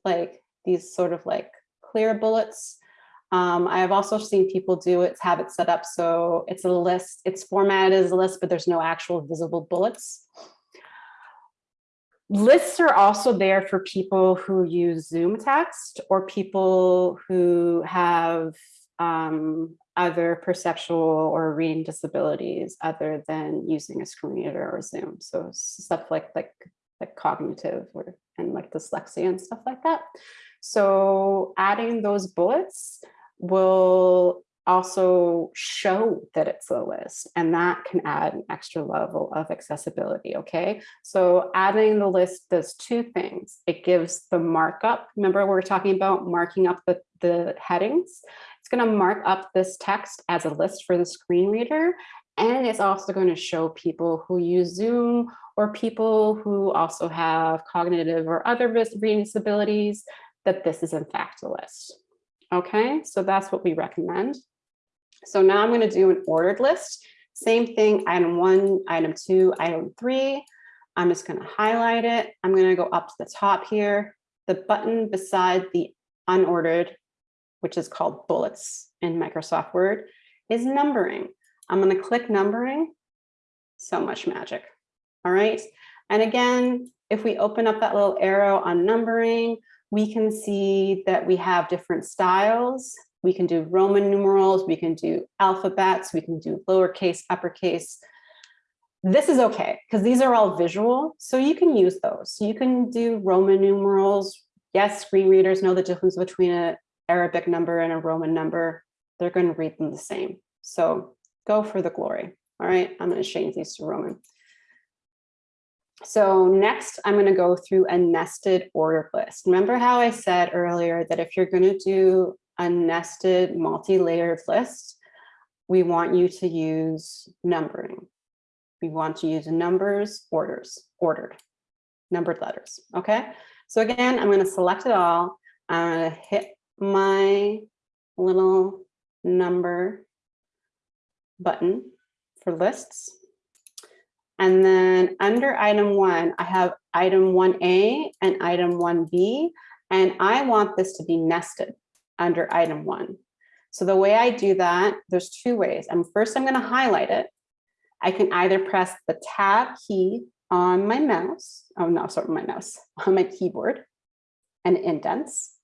like these sort of like clear bullets. Um, I have also seen people do it, have it set up so it's a list, it's formatted as a list, but there's no actual visible bullets. Lists are also there for people who use ZoomText or people who have um, other perceptual or reading disabilities other than using a screen reader or Zoom. So stuff like like like cognitive or and like dyslexia and stuff like that. So adding those bullets will also show that it's a list and that can add an extra level of accessibility, okay? So adding the list does two things. It gives the markup. Remember we we're talking about marking up the, the headings. It's gonna mark up this text as a list for the screen reader. And it's also going to show people who use Zoom or people who also have cognitive or other reading disabilities that this is in fact a list. Okay, so that's what we recommend. So now I'm going to do an ordered list. Same thing, item one, item two, item three. I'm just going to highlight it. I'm going to go up to the top here. The button beside the unordered, which is called bullets in Microsoft Word, is numbering. I'm going to click numbering. So much magic. All right. And again, if we open up that little arrow on numbering, we can see that we have different styles. We can do Roman numerals, we can do alphabets, we can do lowercase, uppercase. This is okay, because these are all visual, so you can use those. You can do Roman numerals. Yes, screen readers know the difference between an Arabic number and a Roman number. They're going to read them the same. So go for the glory. All right, I'm going to change these to Roman. So next, I'm going to go through a nested ordered list. Remember how I said earlier that if you're going to do a nested multi-layered list, we want you to use numbering. We want to use numbers, orders, ordered, numbered letters, okay? So again, I'm going to select it all. I'm going to hit my little number button for lists. And then under item one, I have item 1A and item 1B, and I want this to be nested under item one. So the way I do that, there's two ways. And first I'm gonna highlight it. I can either press the tab key on my mouse, oh no, sorry, my mouse, on my keyboard and indents.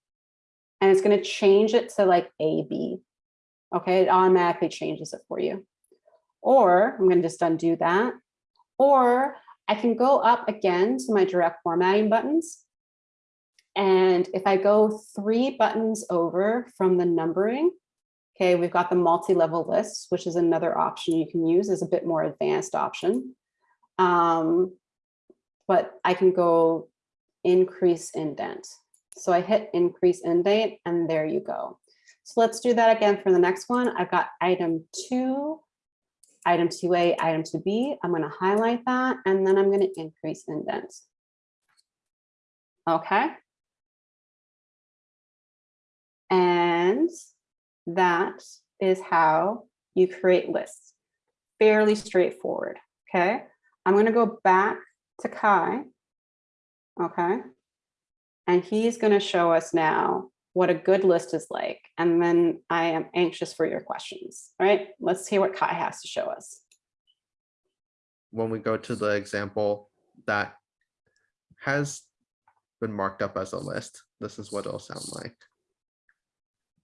And it's gonna change it to like A, B. Okay, it automatically changes it for you. Or I'm gonna just undo that. Or I can go up again to my direct formatting buttons and if I go three buttons over from the numbering, okay, we've got the multi-level lists, which is another option you can use as a bit more advanced option. Um, but I can go increase indent. So I hit increase indent and there you go. So let's do that again for the next one. I've got item two, item 2A, item 2B. I'm going to highlight that and then I'm going to increase indent. Okay. And that is how you create lists. fairly straightforward, okay? I'm gonna go back to Kai. Okay. And he's gonna show us now what a good list is like. And then I am anxious for your questions, all right? Let's hear what Kai has to show us. When we go to the example that has been marked up as a list, this is what it'll sound like.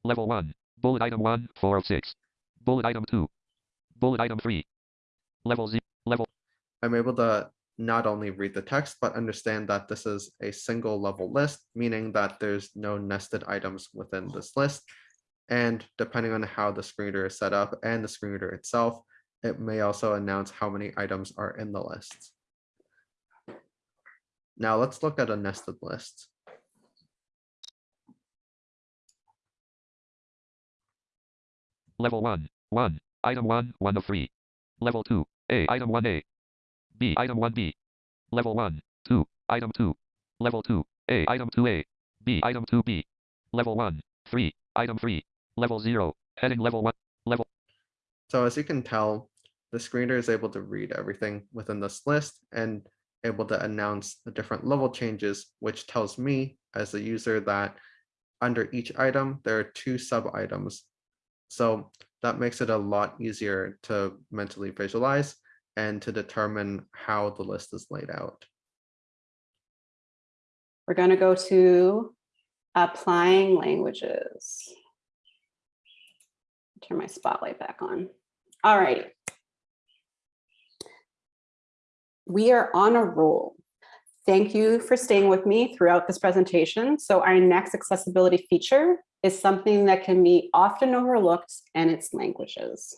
Level 1. Bullet item 1, 4 of 6. Bullet item 2. Bullet item 3. Level 0. Level I'm able to not only read the text, but understand that this is a single level list, meaning that there's no nested items within this list. And depending on how the screen reader is set up and the screen reader itself, it may also announce how many items are in the list. Now let's look at a nested list. Level 1. 1. Item 1, 1 of 3. Level 2. A. Item 1A. B. Item 1B. Level 1. 2. Item 2. Level 2. A. Item 2A. B. Item 2B. Level 1. 3. Item 3. Level 0. Heading level 1. Level So as you can tell, the screener is able to read everything within this list and able to announce the different level changes, which tells me as a user that under each item, there are two sub items. So that makes it a lot easier to mentally visualize and to determine how the list is laid out. We're gonna go to applying languages. Turn my spotlight back on. All right. We are on a roll. Thank you for staying with me throughout this presentation. So our next accessibility feature is something that can be often overlooked and it's languages.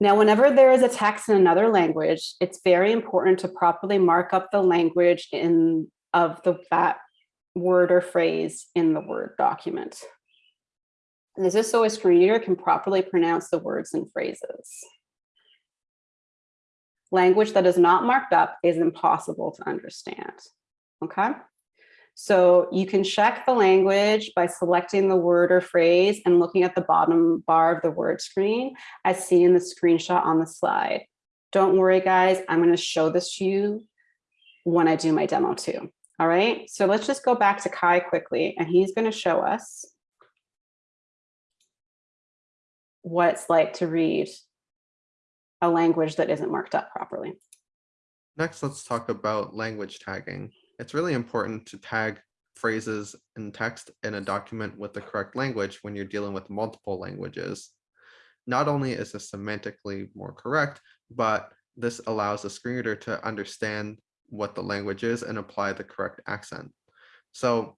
Now, whenever there is a text in another language, it's very important to properly mark up the language in of the that word or phrase in the Word document. And this is so a screen reader can properly pronounce the words and phrases. Language that is not marked up is impossible to understand, okay? So you can check the language by selecting the word or phrase and looking at the bottom bar of the word screen as seen in the screenshot on the slide. Don't worry, guys, I'm gonna show this to you when I do my demo too. All right, so let's just go back to Kai quickly and he's gonna show us what it's like to read a language that isn't marked up properly. Next, let's talk about language tagging. It's really important to tag phrases and text in a document with the correct language when you're dealing with multiple languages. Not only is this semantically more correct, but this allows the screen reader to understand what the language is and apply the correct accent. So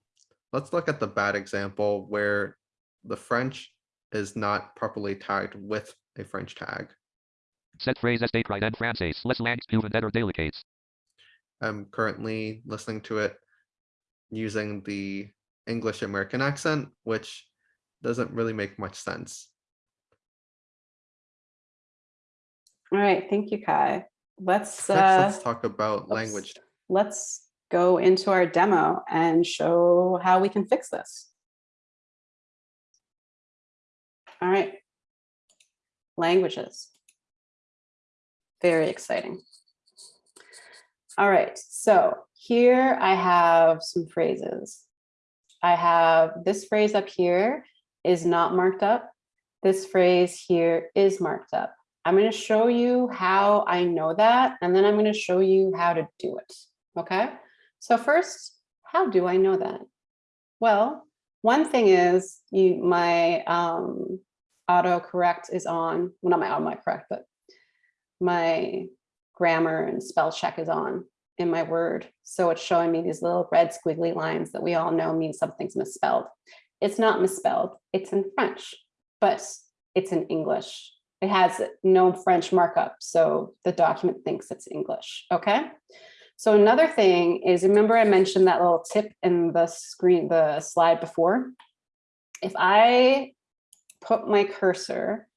let's look at the bad example where the French is not properly tagged with a French tag. Set phrase est écrit en français. Les langues delicates. I'm currently listening to it using the English American accent, which doesn't really make much sense. All right, thank you, Kai. Let's, Next, uh, let's talk about oops. language. let's go into our demo and show how we can fix this. All right. Languages. Very exciting. All right, so here I have some phrases. I have this phrase up here is not marked up. This phrase here is marked up. I'm going to show you how I know that, and then I'm going to show you how to do it. Okay, so first, how do I know that? Well, one thing is you my um, autocorrect is on. Well, not my autocorrect, but my grammar and spell check is on in my word. So it's showing me these little red squiggly lines that we all know mean something's misspelled. It's not misspelled, it's in French, but it's in English. It has no French markup, so the document thinks it's English, okay? So another thing is, remember I mentioned that little tip in the screen, the slide before? If I put my cursor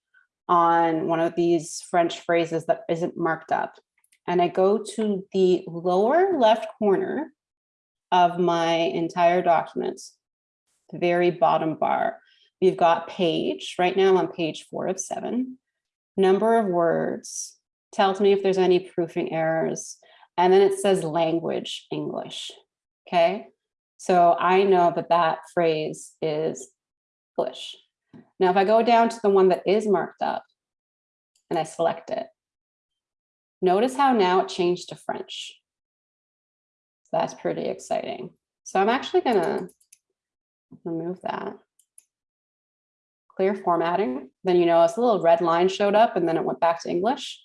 on one of these French phrases that isn't marked up, and I go to the lower left corner of my entire document, the very bottom bar, we've got page, right now on page four of seven. number of words, tells me if there's any proofing errors, and then it says language English. Okay, so I know that that phrase is English. Now, if I go down to the one that is marked up and I select it, notice how now it changed to French. So that's pretty exciting. So I'm actually gonna remove that. Clear formatting, then you notice a little red line showed up and then it went back to English.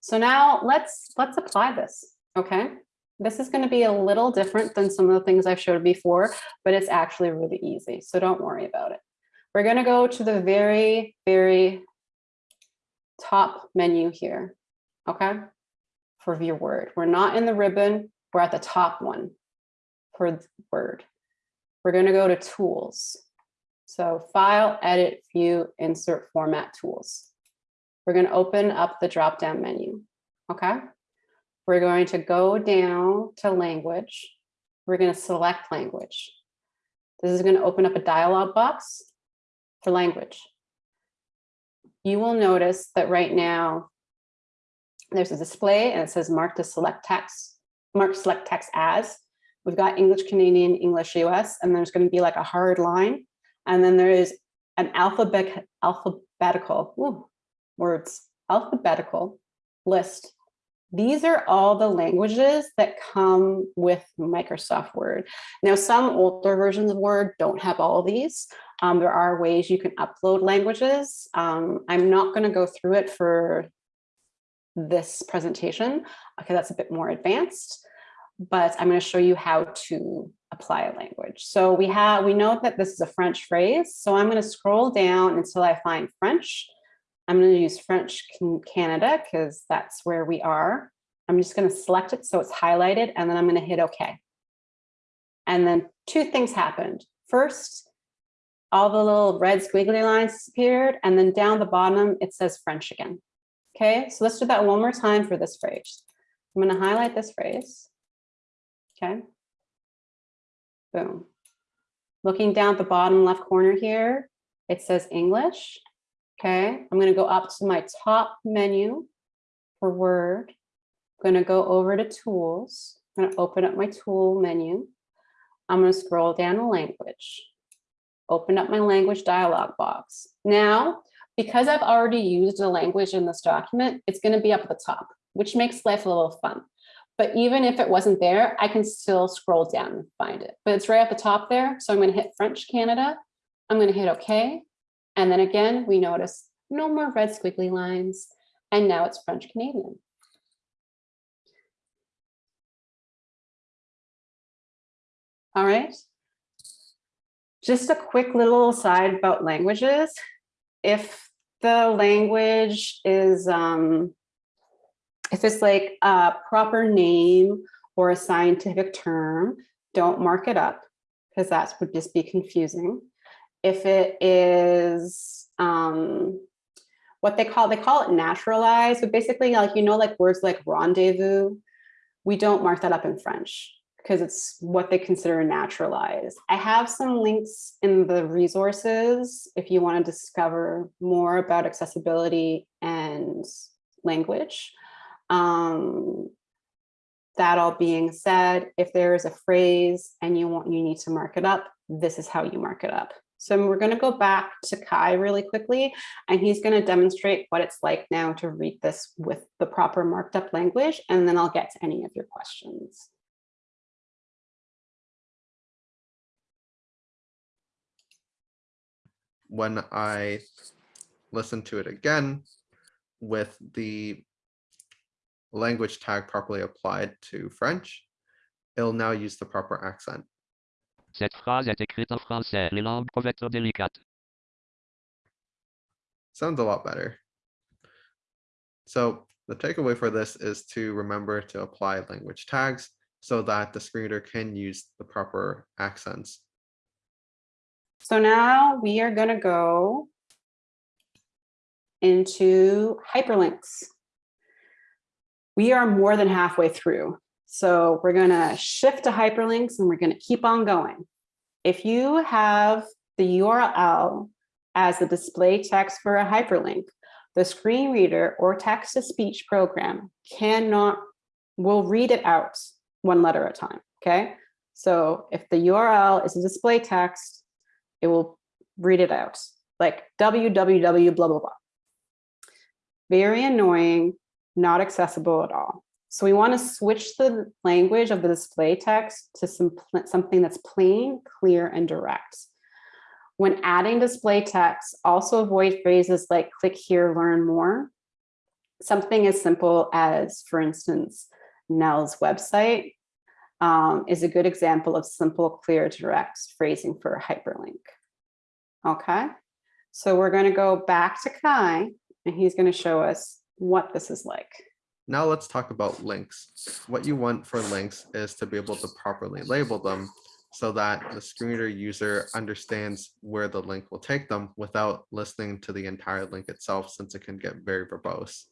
So now let's let's apply this, okay? This is gonna be a little different than some of the things I've showed before, but it's actually really easy, so don't worry about it. We're gonna go to the very, very top menu here, okay? For view word. We're not in the ribbon, we're at the top one for word. We're gonna go to tools. So file, edit, view, insert format tools. We're gonna open up the drop-down menu, okay? We're going to go down to language. We're gonna select language. This is gonna open up a dialog box for language. You will notice that right now there's a display and it says mark to select text, mark select text as. We've got English Canadian, English US, and there's going to be like a hard line. And then there is an alphabet alphabetical ooh, words, alphabetical list. These are all the languages that come with Microsoft Word. Now, some older versions of Word don't have all these. Um, there are ways you can upload languages. Um, I'm not going to go through it for this presentation. Okay, that's a bit more advanced, but I'm going to show you how to apply a language. So we have, we know that this is a French phrase. So I'm going to scroll down until I find French. I'm going to use French Canada because that's where we are. I'm just going to select it so it's highlighted and then I'm going to hit OK. And then two things happened. First, all the little red squiggly lines disappeared and then down the bottom it says French again. Okay, so let's do that one more time for this phrase. I'm going to highlight this phrase. Okay. Boom. Looking down at the bottom left corner here, it says English. Okay, I'm going to go up to my top menu for Word. I'm going to go over to Tools. I'm going to open up my Tool menu. I'm going to scroll down to Language. Open up my language dialog box. Now, because I've already used a language in this document, it's going to be up at the top, which makes life a little fun. But even if it wasn't there, I can still scroll down and find it. But it's right at the top there. So I'm going to hit French Canada. I'm going to hit OK. And then again, we notice no more red squiggly lines. And now it's French Canadian. All right. Just a quick little aside about languages. If the language is, um, if it's like a proper name or a scientific term, don't mark it up because that would just be confusing. If it is um, what they call, they call it naturalized, but basically like, you know, like words like rendezvous, we don't mark that up in French because it's what they consider naturalized. I have some links in the resources if you want to discover more about accessibility and language. Um, that all being said, if there is a phrase and you want you need to mark it up, this is how you mark it up. So we're going to go back to Kai really quickly, and he's going to demonstrate what it's like now to read this with the proper marked up language, and then I'll get to any of your questions. When I listen to it again with the language tag properly applied to French, it'll now use the proper accent. Cette phrase est écrite en français. Les langues peuvent être délicates. Sounds a lot better. So the takeaway for this is to remember to apply language tags so that the screen reader can use the proper accents so now we are going to go into hyperlinks. We are more than halfway through. So we're going to shift to hyperlinks and we're going to keep on going. If you have the URL as the display text for a hyperlink, the screen reader or text-to-speech program cannot, will read it out one letter at a time, okay? So if the URL is a display text, it will read it out, like www blah, blah, blah. Very annoying, not accessible at all. So we want to switch the language of the display text to some, something that's plain, clear, and direct. When adding display text, also avoid phrases like click here, learn more. Something as simple as, for instance, NNELS website um, is a good example of simple, clear, direct phrasing for a hyperlink. Okay, so we're going to go back to Kai and he's going to show us what this is like. Now let's talk about links. What you want for links is to be able to properly label them so that the screen reader user understands where the link will take them without listening to the entire link itself since it can get very verbose.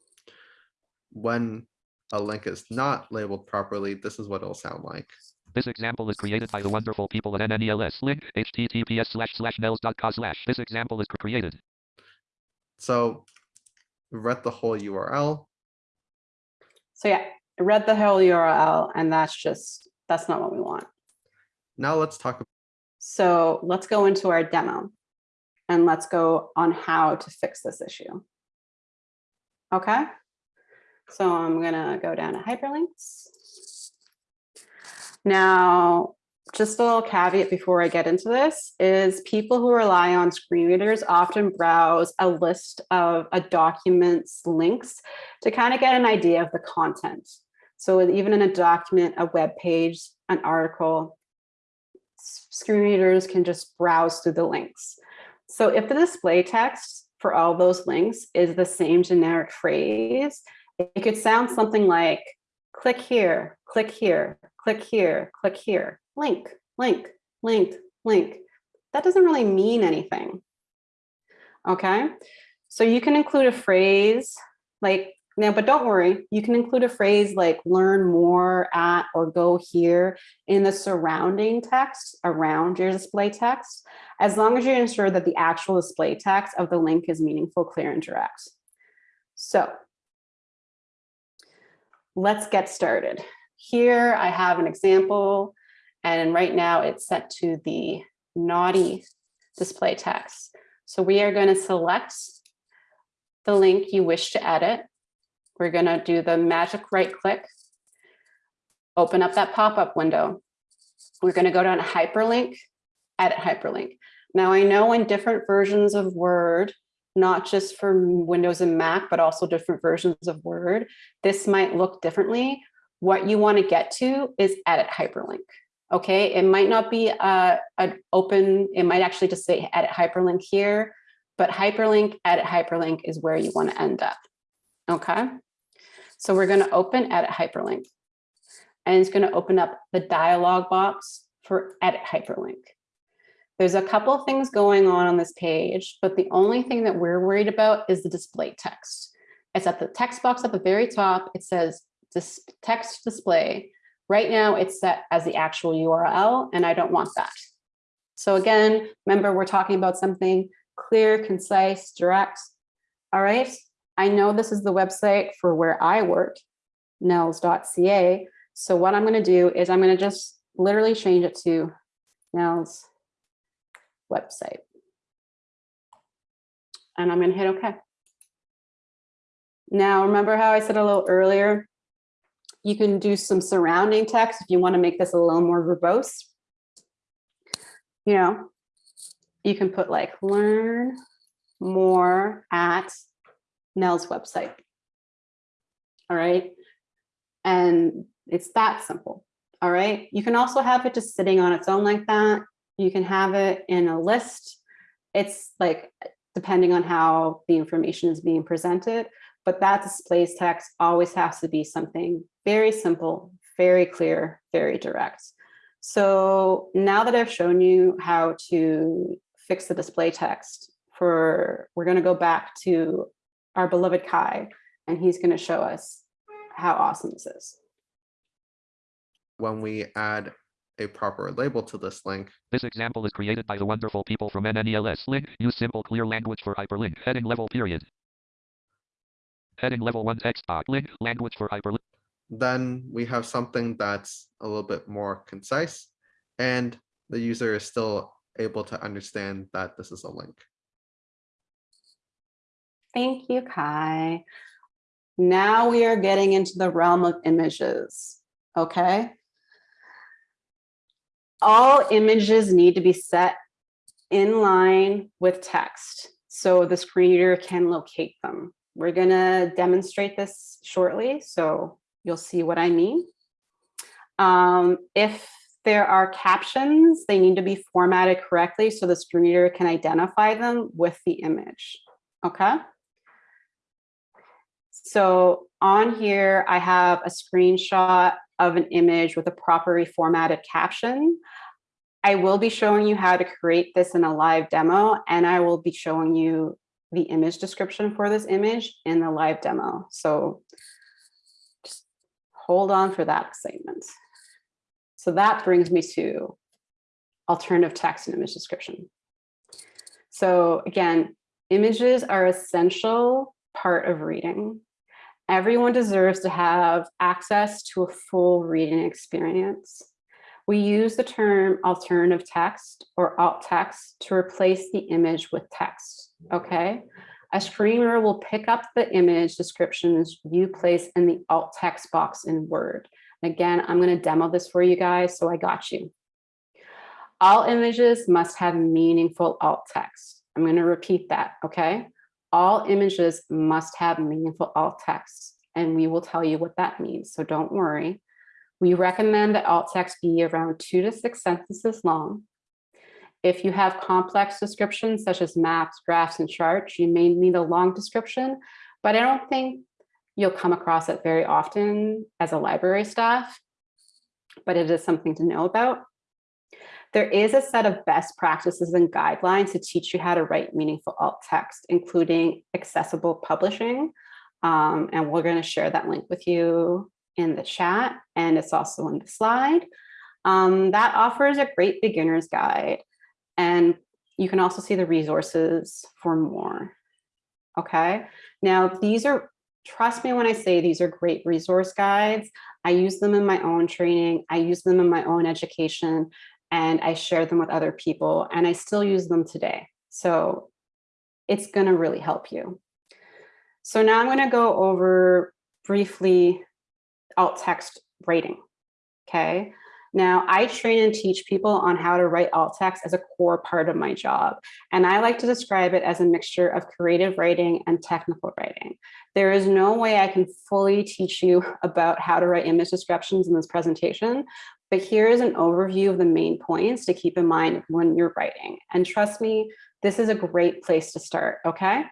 When a link is not labeled properly, this is what it'll sound like. This example is created by the wonderful people at NNELS. Link https slash slash nels.co slash. This example is created. So read the whole URL. So yeah, read the whole URL and that's just, that's not what we want. Now let's talk So let's go into our demo and let's go on how to fix this issue. Okay, so I'm gonna go down to hyperlinks. Now, just a little caveat before I get into this is people who rely on screen readers often browse a list of a document's links to kind of get an idea of the content. So even in a document, a web page, an article, screen readers can just browse through the links. So if the display text for all those links is the same generic phrase, it could sound something like, click here, click here, click here, click here, link, link, link, link. That doesn't really mean anything. Okay, so you can include a phrase like now, but don't worry, you can include a phrase like learn more at or go here in the surrounding text around your display text, as long as you ensure that the actual display text of the link is meaningful, clear, and direct. So let's get started. Here I have an example, and right now it's set to the naughty display text. So we are going to select the link you wish to edit we're going to do the magic right click, open up that pop-up window. We're going to go down to hyperlink, edit hyperlink. Now I know in different versions of Word, not just for Windows and Mac, but also different versions of Word, this might look differently. What you want to get to is edit hyperlink. Okay, it might not be a, an open, it might actually just say edit hyperlink here, but hyperlink, edit hyperlink is where you want to end up. Okay. So we're going to open edit hyperlink and it's going to open up the dialog box for edit hyperlink. There's a couple of things going on on this page, but the only thing that we're worried about is the display text. It's at the text box at the very top. It says text display. Right now it's set as the actual URL and I don't want that. So again, remember we're talking about something clear, concise, direct. All right, I know this is the website for where I work, nnels.ca. So what I'm going to do is I'm going to just literally change it to NNELS website. And I'm going to hit OK. Now, remember how I said a little earlier, you can do some surrounding text if you want to make this a little more verbose. You know, you can put like learn more at NNELS website. All right. And it's that simple. All right. You can also have it just sitting on its own like that. You can have it in a list. It's like, depending on how the information is being presented, but that displays text always has to be something very simple, very clear, very direct. So now that I've shown you how to fix the display text for, we're going to go back to our beloved Kai, and he's going to show us how awesome this is. When we add a proper label to this link. This example is created by the wonderful people from NNELS. Link, use simple clear language for hyperlink, heading level period. Heading level 1 text box. Link language for hyperlink. then we have something that's a little bit more concise and the user is still able to understand that this is a link. Thank you, Kai. Now we are getting into the realm of images, okay? All images need to be set in line with text so the screen reader can locate them. We're gonna demonstrate this shortly, so you'll see what I mean. Um, if there are captions, they need to be formatted correctly so the screen reader can identify them with the image, okay? So on here, I have a screenshot of an image with a properly formatted caption. I will be showing you how to create this in a live demo, and I will be showing you the image description for this image in the live demo. So just hold on for that excitement. So that brings me to alternative text and image description. So again, images are essential part of reading. Everyone deserves to have access to a full reading experience. We use the term alternative text or alt text to replace the image with text, okay? A screen reader will pick up the image descriptions you place in the alt text box in Word. Again, I'm gonna demo this for you guys, so I got you. All images must have meaningful alt text. I'm gonna repeat that, okay? All images must have meaningful alt text, and we will tell you what that means, so don't worry. We recommend that alt text be around two to six sentences long. If you have complex descriptions such as maps, graphs, and charts, you may need a long description, but I don't think you'll come across it very often as a library staff, but it is something to know about. There is a set of best practices and guidelines to teach you how to write meaningful alt text, including accessible publishing. Um, and we're going to share that link with you in the chat, and it's also in the slide. Um, that offers a great beginner's guide, and you can also see the resources for more. Okay, now these are, trust me when I say these are great resource guides. I use them in my own training, I use them in my own education, and I share them with other people, and I still use them today. So it's gonna really help you. So now I'm gonna go over briefly alt text writing. Okay. Now I train and teach people on how to write alt text as a core part of my job. And I like to describe it as a mixture of creative writing and technical writing. There is no way I can fully teach you about how to write image descriptions in this presentation, but here is an overview of the main points to keep in mind when you're writing. And trust me, this is a great place to start, okay?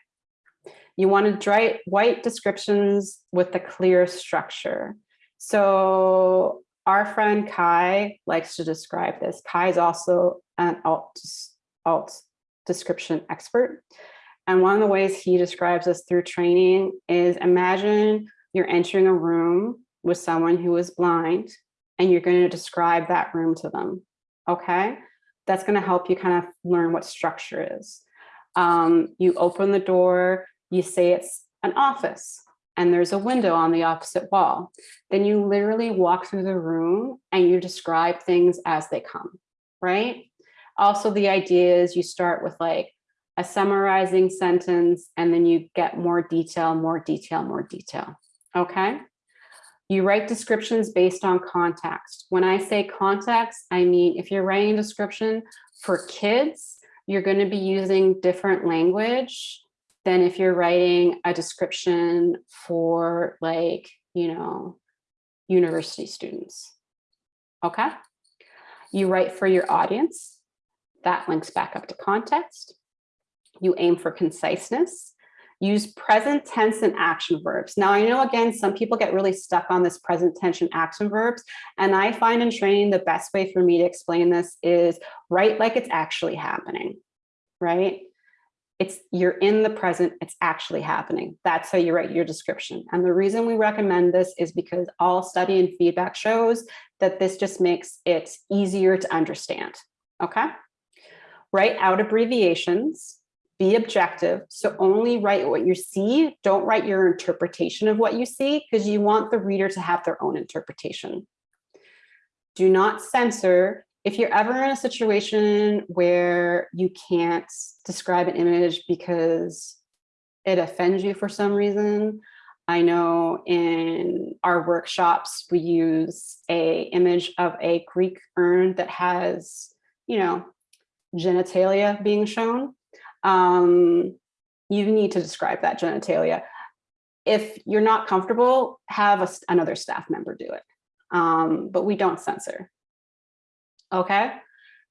You want to write white descriptions with a clear structure. So our friend Kai likes to describe this. Kai is also an alt, alt description expert. And one of the ways he describes this through training is imagine you're entering a room with someone who is blind and you're going to describe that room to them. Okay, that's going to help you kind of learn what structure is. Um, you open the door, you say it's an office and there's a window on the opposite wall. Then you literally walk through the room and you describe things as they come, right? Also, the idea is you start with like a summarizing sentence and then you get more detail, more detail, more detail, okay? You write descriptions based on context. When I say context, I mean if you're writing a description for kids, you're going to be using different language than if you're writing a description for like, you know, university students. Okay. You write for your audience. That links back up to context. You aim for conciseness. Use present tense and action verbs. Now, I know, again, some people get really stuck on this present tense and action verbs. And I find in training, the best way for me to explain this is write like it's actually happening, right? it's you're in the present, it's actually happening. That's how you write your description. And the reason we recommend this is because all study and feedback shows that this just makes it easier to understand, okay? Write out abbreviations. Be objective. So only write what you see. Don't write your interpretation of what you see because you want the reader to have their own interpretation. Do not censor. If you're ever in a situation where you can't describe an image because it offends you for some reason, I know in our workshops, we use a image of a Greek urn that has, you know, genitalia being shown. Um, you need to describe that genitalia. If you're not comfortable, have a, another staff member do it. Um, but we don't censor. Okay.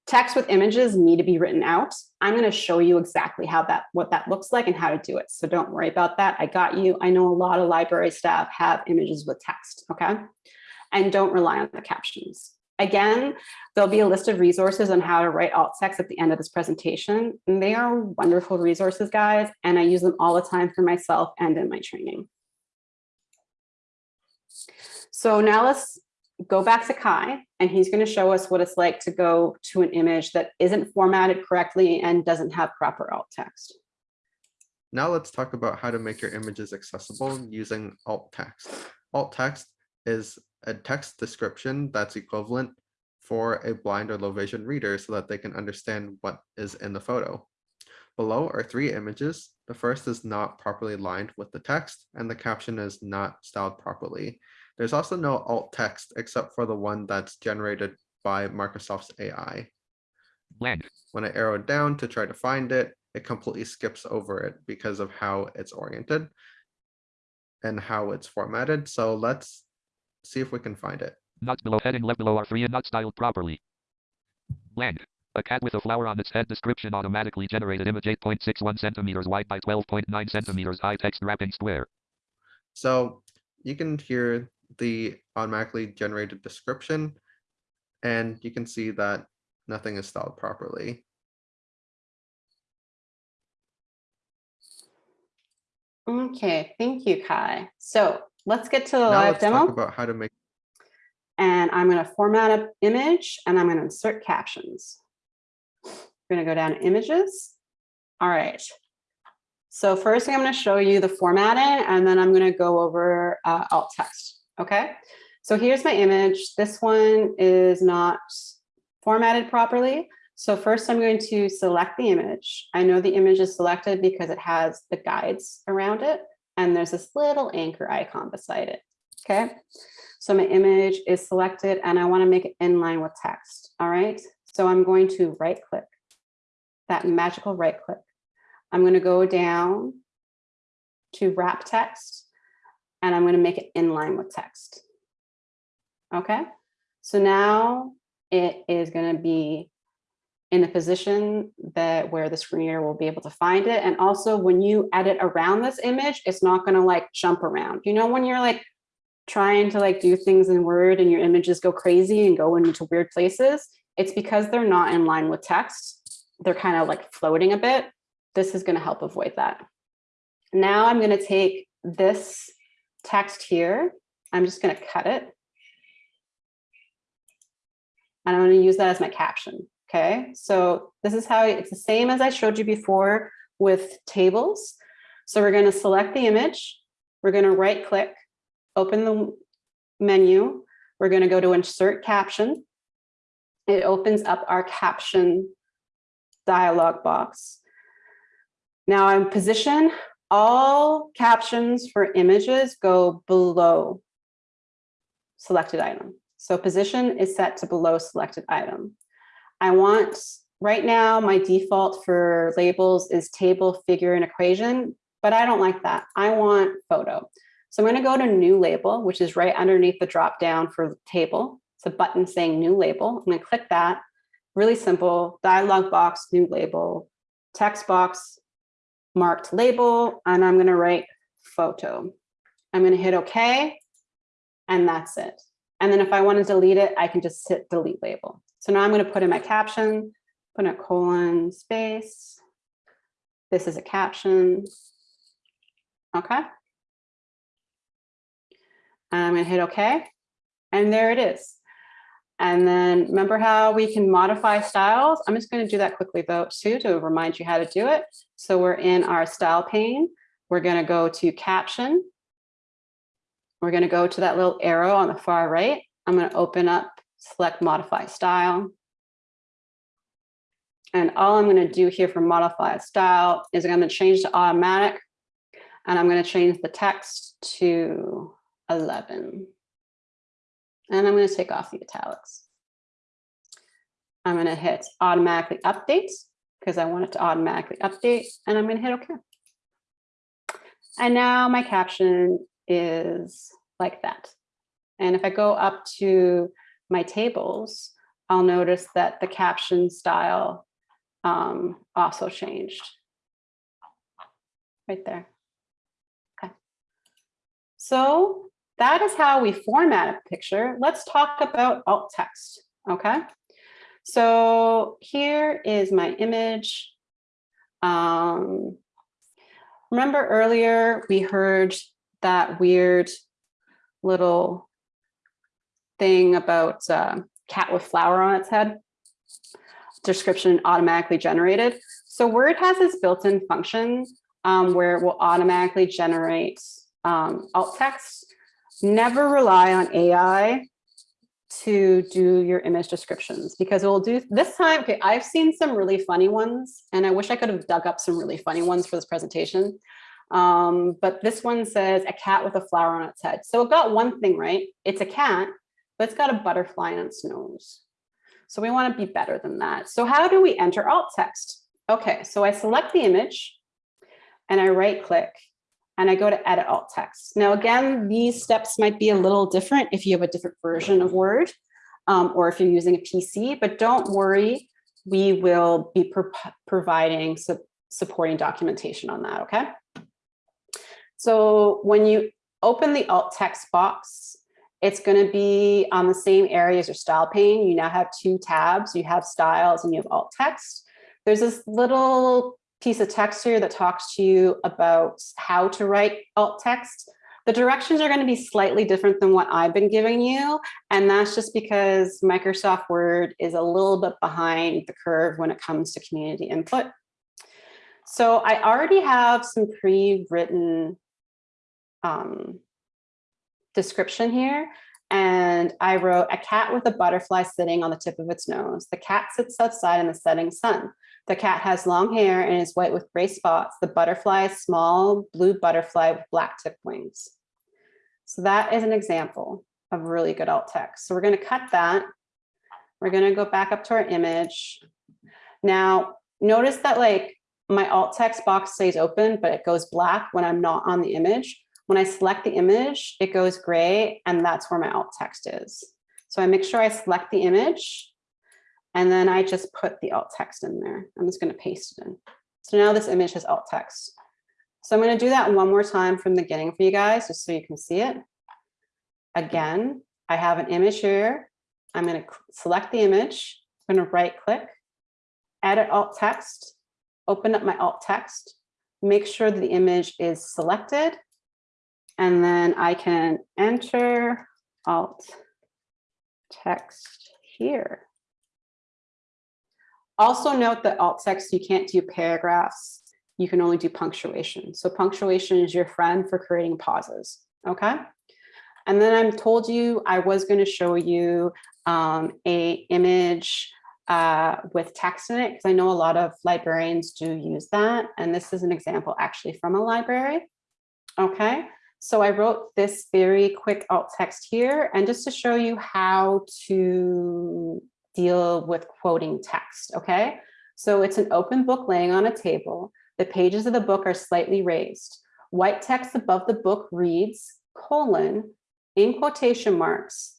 Text with images need to be written out. I'm going to show you exactly how that what that looks like and how to do it. So don't worry about that. I got you. I know a lot of library staff have images with text. Okay. And don't rely on the captions. Again, there'll be a list of resources on how to write alt text at the end of this presentation. And they are wonderful resources, guys, and I use them all the time for myself and in my training. So now let's go back to Kai, and he's going to show us what it's like to go to an image that isn't formatted correctly and doesn't have proper alt text. Now let's talk about how to make your images accessible using alt text. Alt text is a text description that's equivalent for a blind or low vision reader so that they can understand what is in the photo. Below are three images. The first is not properly lined with the text and the caption is not styled properly. There's also no alt text except for the one that's generated by Microsoft's AI. Blank. When I arrow down to try to find it, it completely skips over it because of how it's oriented and how it's formatted. So let's see if we can find it. Not below heading left below are free and not styled properly. Blank. A cat with a flower on its head description automatically generated image 8.61 centimeters wide by 12.9 centimeters high text wrapping square. So you can hear the automatically generated description and you can see that nothing is styled properly. Okay, thank you, Kai. So let's get to the Now live demo. about how to make And I'm going to format an image and I'm going to insert captions. We're going to go down to images. All right. So first I'm going to show you the formatting and then I'm going to go over uh, alt text. Okay. So here's my image. This one is not formatted properly. So first I'm going to select the image. I know the image is selected because it has the guides around it. And there's this little anchor icon beside it. Okay. So my image is selected and I want to make it in line with text. All right. So I'm going to right click that magical right click. I'm going to go down to wrap text and I'm going to make it in line with text. Okay. So now it is going to be in a position that where the screen reader will be able to find it. And also when you edit around this image, it's not going to like jump around. You know, when you're like trying to like do things in Word and your images go crazy and go into weird places, it's because they're not in line with text. They're kind of like floating a bit. This is going to help avoid that. Now I'm going to take this text here. I'm just going to cut it. And I'm going to use that as my caption. Okay, so this is how it's the same as I showed you before with tables. So we're going to select the image. We're going to right click, open the menu. We're going to go to insert caption. It opens up our caption dialog box. Now I'm position all captions for images go below selected item. So position is set to below selected item. I want, right now, my default for labels is table, figure, and equation, but I don't like that. I want photo. So I'm going to go to new label, which is right underneath the drop down for table. It's a button saying new label. I'm going to click that. Really simple dialog box, new label, text box, marked label, and I'm going to write photo. I'm going to hit OK, and that's it. And then if I want to delete it, I can just hit delete label. So now I'm going to put in my caption, put in a colon space. This is a caption. Okay. I'm going to hit OK. And there it is. And then remember how we can modify styles? I'm just going to do that quickly though, too, to remind you how to do it. So we're in our style pane. We're going to go to caption. We're going to go to that little arrow on the far right. I'm going to open up, select modify style. And all I'm going to do here for modify style is I'm going to change to automatic. And I'm going to change the text to 11. And I'm going to take off the italics. I'm going to hit automatically update because I want it to automatically update and I'm going to hit OK. And now my caption is like that. And if I go up to my tables, I'll notice that the caption style um, also changed right there. Okay. So that is how we format a picture. Let's talk about alt text. Okay. So here is my image. Um, remember earlier we heard that weird little thing about uh, cat with flower on its head description automatically generated. So Word has this built-in function um, where it will automatically generate um, alt text. Never rely on AI to do your image descriptions because it will do this time. Okay, I've seen some really funny ones and I wish I could have dug up some really funny ones for this presentation. Um, but this one says a cat with a flower on its head. So it got one thing right. It's a cat, but it's got a butterfly on its nose. So we want to be better than that. So how do we enter alt text? Okay, so I select the image and I right click and I go to edit alt text. Now, again, these steps might be a little different if you have a different version of Word um, or if you're using a PC, but don't worry, we will be pro providing su supporting documentation on that, okay? So when you open the alt text box, it's going to be on the same area as your style pane. You now have two tabs. You have styles and you have alt text. There's this little piece of text here that talks to you about how to write alt text. The directions are going to be slightly different than what I've been giving you. And that's just because Microsoft Word is a little bit behind the curve when it comes to community input. So I already have some pre-written um, description here. And I wrote a cat with a butterfly sitting on the tip of its nose. The cat sits outside in the setting sun. The cat has long hair and is white with gray spots. The butterfly is small blue butterfly with black tip wings. So that is an example of really good alt text. So we're going to cut that. We're going to go back up to our image. Now, notice that like my alt text box stays open, but it goes black when I'm not on the image. When I select the image, it goes gray and that's where my alt text is. So I make sure I select the image and then I just put the alt text in there. I'm just going to paste it in. So now this image has alt text. So I'm going to do that one more time from the beginning for you guys, just so you can see it. Again, I have an image here. I'm going to select the image. I'm going to right click, edit alt text, open up my alt text, make sure that the image is selected and then I can enter alt text here. Also note that alt text, you can't do paragraphs. You can only do punctuation. So punctuation is your friend for creating pauses, okay? And then I'm told you I was gonna show you um, a image uh, with text in it, because I know a lot of librarians do use that. And this is an example actually from a library, okay? So I wrote this very quick alt text here and just to show you how to deal with quoting text, okay? So it's an open book laying on a table. The pages of the book are slightly raised. White text above the book reads, colon, in quotation marks.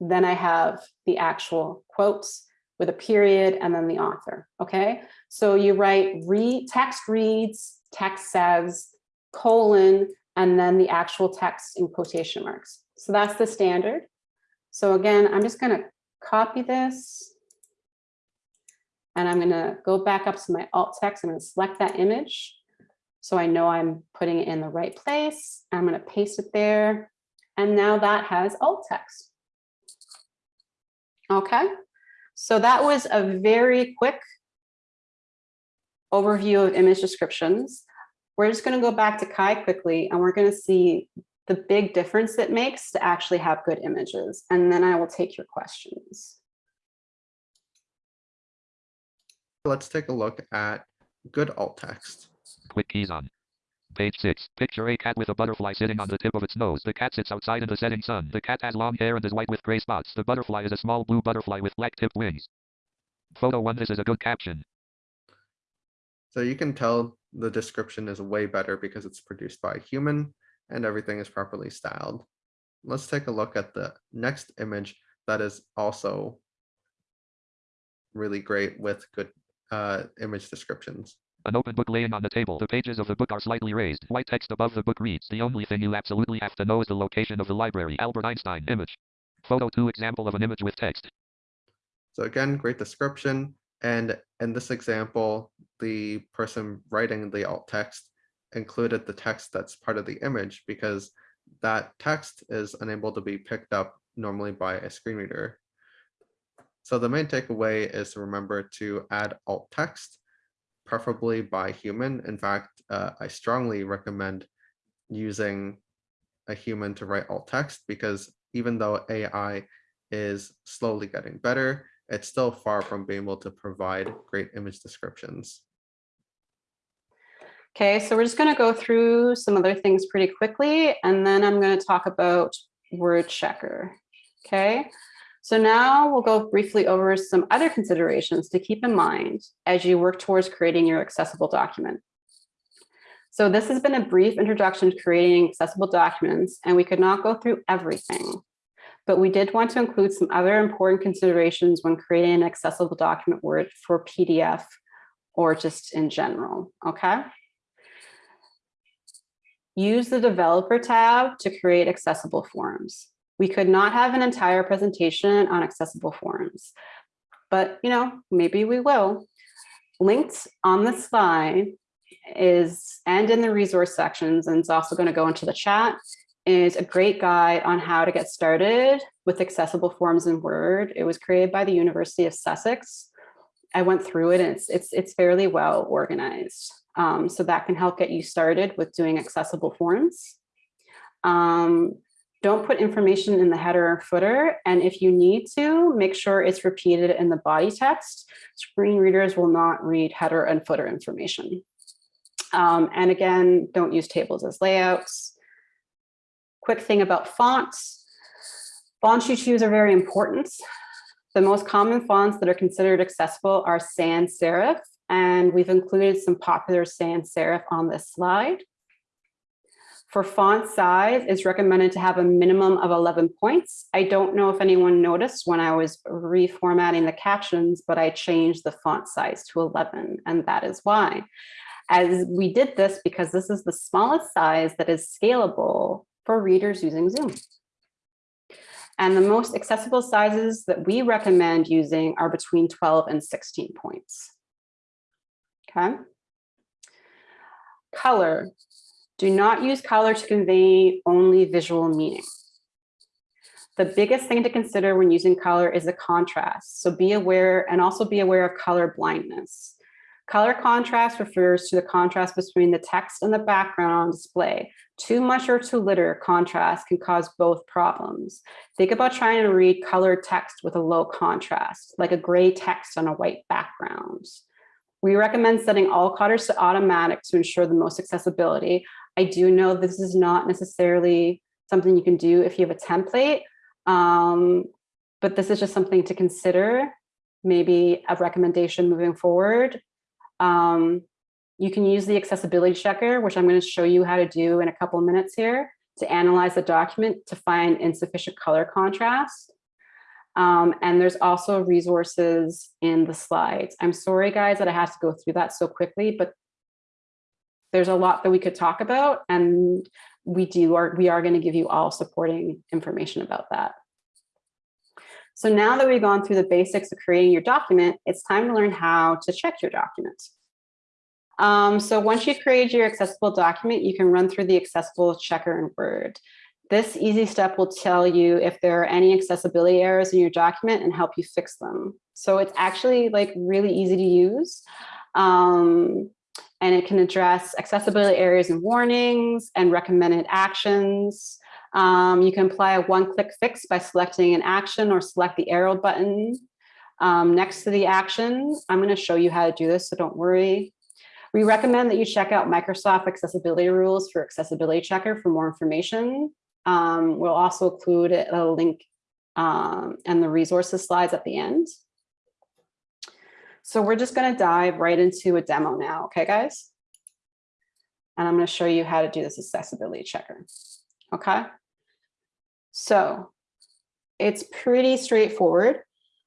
Then I have the actual quotes with a period and then the author, okay? So you write read, text reads, text says, colon, and then the actual text in quotation marks. So that's the standard. So again, I'm just going to copy this. And I'm going to go back up to my alt text. I'm going to select that image. So I know I'm putting it in the right place. I'm going to paste it there. And now that has alt text. Okay, so that was a very quick overview of image descriptions. We're just going to go back to Kai quickly and we're going to see the big difference it makes to actually have good images. And then I will take your questions. Let's take a look at good alt text. Quick keys on. Page 6. Picture a cat with a butterfly sitting on the tip of its nose. The cat sits outside in the setting sun. The cat has long hair and is white with gray spots. The butterfly is a small blue butterfly with black tipped wings. Photo 1. This is a good caption. So you can tell the description is way better because it's produced by a human and everything is properly styled. Let's take a look at the next image that is also really great with good uh, image descriptions. An open book laying on the table. The pages of the book are slightly raised. White text above the book reads, The only thing you absolutely have to know is the location of the library. Albert Einstein image. Photo 2 example of an image with text. So again, great description. And in this example, the person writing the alt text included the text that's part of the image because that text is unable to be picked up normally by a screen reader. So the main takeaway is to remember to add alt text, preferably by human. In fact, uh, I strongly recommend using a human to write alt text because even though AI is slowly getting better, it's still far from being able to provide great image descriptions. Okay, so we're just going to go through some other things pretty quickly, and then I'm going to talk about word checker. Okay, so now we'll go briefly over some other considerations to keep in mind as you work towards creating your accessible document. So this has been a brief introduction to creating accessible documents, and we could not go through everything, but we did want to include some other important considerations when creating an accessible document word for PDF or just in general, okay? Use the developer tab to create accessible forms. We could not have an entire presentation on accessible forms, but you know, maybe we will. Linked on the slide is, and in the resource sections, and it's also gonna go into the chat, is a great guide on how to get started with accessible forms in Word. It was created by the University of Sussex. I went through it and it's, it's, it's fairly well organized. Um, so that can help get you started with doing accessible forms. Um, don't put information in the header or footer. And if you need to, make sure it's repeated in the body text. Screen readers will not read header and footer information. Um, and again, don't use tables as layouts. Quick thing about fonts. Fonts you choose are very important. The most common fonts that are considered accessible are sans serif and we've included some popular sans serif on this slide. For font size, it's recommended to have a minimum of 11 points. I don't know if anyone noticed when I was reformatting the captions, but I changed the font size to 11, and that is why. As we did this because this is the smallest size that is scalable for readers using Zoom. And the most accessible sizes that we recommend using are between 12 and 16 points. Okay. Color. Do not use color to convey only visual meaning. The biggest thing to consider when using color is the contrast. So be aware and also be aware of color blindness. Color contrast refers to the contrast between the text and the background on display. Too much or too little contrast can cause both problems. Think about trying to read colored text with a low contrast, like a gray text on a white background. We recommend setting all colors to automatic to ensure the most accessibility. I do know this is not necessarily something you can do if you have a template, um, but this is just something to consider, maybe a recommendation moving forward. Um, you can use the accessibility checker, which I'm going to show you how to do in a couple of minutes here to analyze the document to find insufficient color contrast. Um, and there's also resources in the slides. I'm sorry, guys, that I have to go through that so quickly, but there's a lot that we could talk about and we do are we are going to give you all supporting information about that. So now that we've gone through the basics of creating your document, it's time to learn how to check your document. Um, so once you've created your accessible document, you can run through the accessible checker in Word. This easy step will tell you if there are any accessibility errors in your document and help you fix them. So it's actually like really easy to use. Um, and it can address accessibility areas and warnings and recommended actions. Um, you can apply a one-click fix by selecting an action or select the arrow button um, next to the action. I'm going to show you how to do this, so don't worry. We recommend that you check out Microsoft accessibility rules for accessibility checker for more information. Um, we'll also include a link um, and the resources slides at the end. So we're just going to dive right into a demo now. Okay, guys? And I'm going to show you how to do this accessibility checker. Okay. So it's pretty straightforward.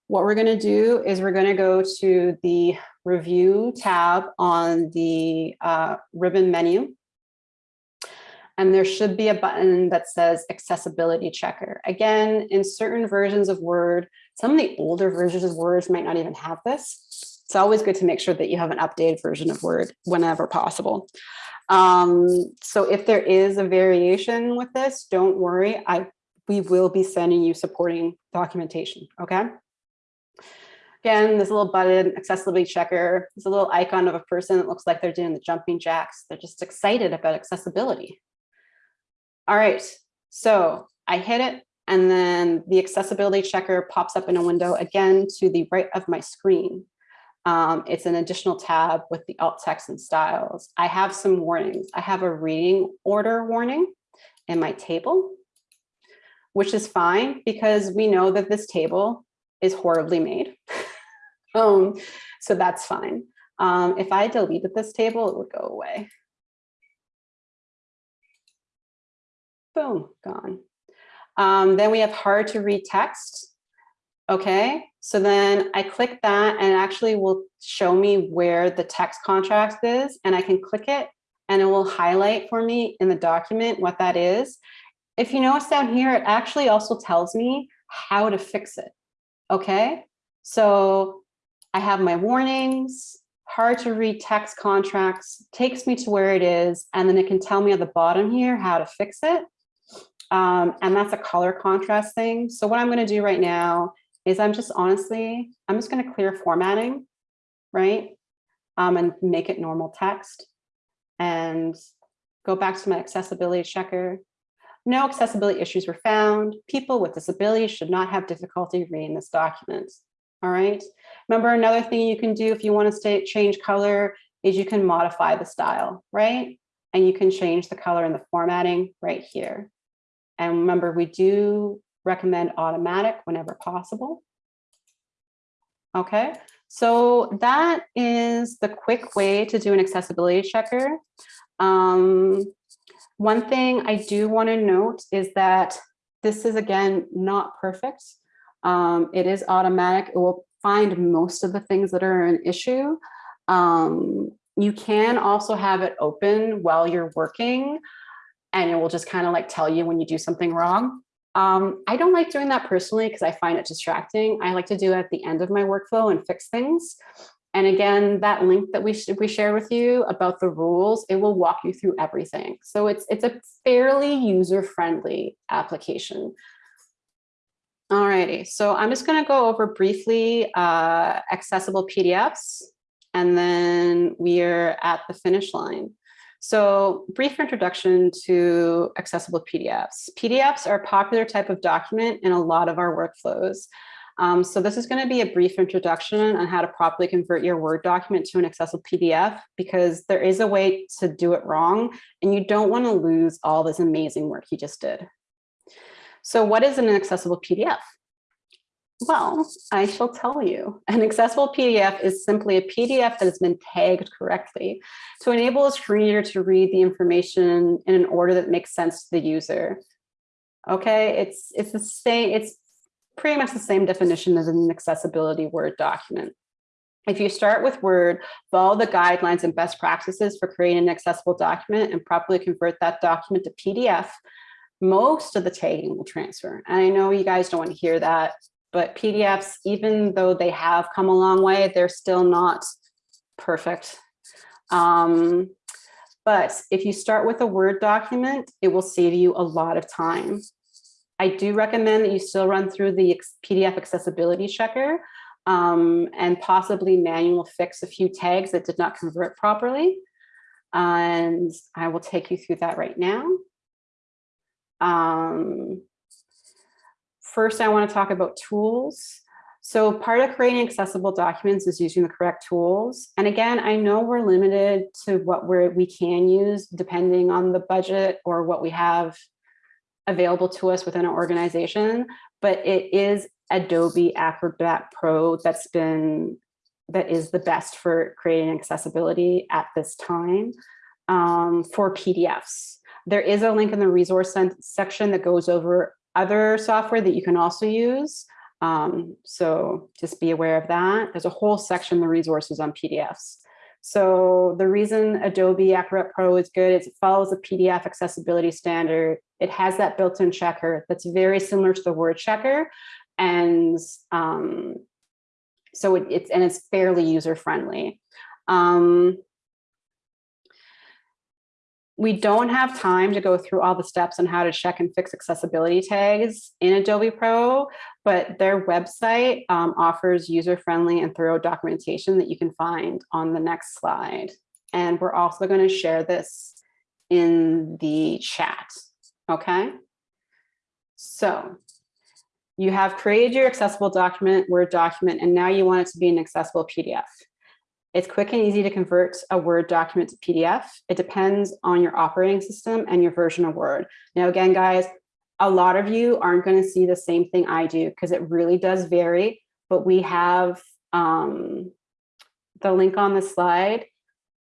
What we're going to do is we're going to go to the review tab on the uh, ribbon menu. And there should be a button that says accessibility checker. Again, in certain versions of Word, some of the older versions of Word might not even have this. It's always good to make sure that you have an updated version of Word whenever possible. Um, so if there is a variation with this, don't worry. I we will be sending you supporting documentation, okay? Again, this little button, accessibility checker, there's a little icon of a person that looks like they're doing the jumping jacks. They're just excited about accessibility. All right, so I hit it and then the accessibility checker pops up in a window again to the right of my screen. Um, it's an additional tab with the alt text and styles. I have some warnings. I have a reading order warning in my table, which is fine because we know that this table is horribly made. um, so that's fine. Um, if I deleted this table, it would go away. Boom, gone. Um, then we have hard to read text. Okay, so then I click that and it actually will show me where the text contrast is and I can click it and it will highlight for me in the document what that is. If you notice down here, it actually also tells me how to fix it. Okay, so I have my warnings, hard to read text contrast, takes me to where it is, and then it can tell me at the bottom here how to fix it. Um, and that's a color contrast thing. So what I'm going to do right now is I'm just honestly, I'm just going to clear formatting, right? Um, and make it normal text and go back to my accessibility checker. No accessibility issues were found. People with disabilities should not have difficulty reading this document. All right. Remember, another thing you can do if you want to stay, change color is you can modify the style, right? And you can change the color and the formatting right here. And remember, we do recommend automatic whenever possible. Okay, so that is the quick way to do an accessibility checker. Um, one thing I do want to note is that this is, again, not perfect. Um, it is automatic. It will find most of the things that are an issue. Um, you can also have it open while you're working and it will just kind of like tell you when you do something wrong. Um, I don't like doing that personally because I find it distracting. I like to do it at the end of my workflow and fix things. And again, that link that we, we share with you about the rules, it will walk you through everything. So it's, it's a fairly user-friendly application. Alrighty, so I'm just gonna go over briefly uh, accessible PDFs, and then we are at the finish line. So brief introduction to accessible PDFs. PDFs are a popular type of document in a lot of our workflows. Um, so this is going to be a brief introduction on how to properly convert your Word document to an accessible PDF because there is a way to do it wrong and you don't want to lose all this amazing work you just did. So what is an accessible PDF? Well, I shall tell you. An accessible PDF is simply a PDF that has been tagged correctly to enable a screen reader to read the information in an order that makes sense to the user. Okay, it's it's the same, it's pretty much the same definition as an accessibility Word document. If you start with Word, follow the guidelines and best practices for creating an accessible document and properly convert that document to PDF, most of the tagging will transfer. And I know you guys don't want to hear that but PDFs, even though they have come a long way, they're still not perfect. Um, But if you start with a Word document, it will save you a lot of time. I do recommend that you still run through the PDF accessibility checker um, and possibly manual fix a few tags that did not convert properly. And I will take you through that right now. Um, first, I want to talk about tools. So part of creating accessible documents is using the correct tools. And again, I know we're limited to what we're, we can use depending on the budget or what we have available to us within our organization, but it is Adobe Acrobat Pro that's been, that is the best for creating accessibility at this time um, for PDFs. There is a link in the resource section that goes over other software that you can also use. Um, so just be aware of that. There's a whole section, the resources on PDFs. So the reason Adobe Acrobat Pro is good is it follows the PDF accessibility standard. It has that built-in checker that's very similar to the word checker. And um, so it, it's, and it's fairly user-friendly. Um, we don't have time to go through all the steps on how to check and fix accessibility tags in Adobe Pro, but their website um, offers user-friendly and thorough documentation that you can find on the next slide. And we're also going to share this in the chat, okay? So you have created your accessible document, Word document, and now you want it to be an accessible PDF. It's quick and easy to convert a Word document to PDF. It depends on your operating system and your version of Word. Now, again, guys, a lot of you aren't going to see the same thing I do because it really does vary, but we have um, the link on the slide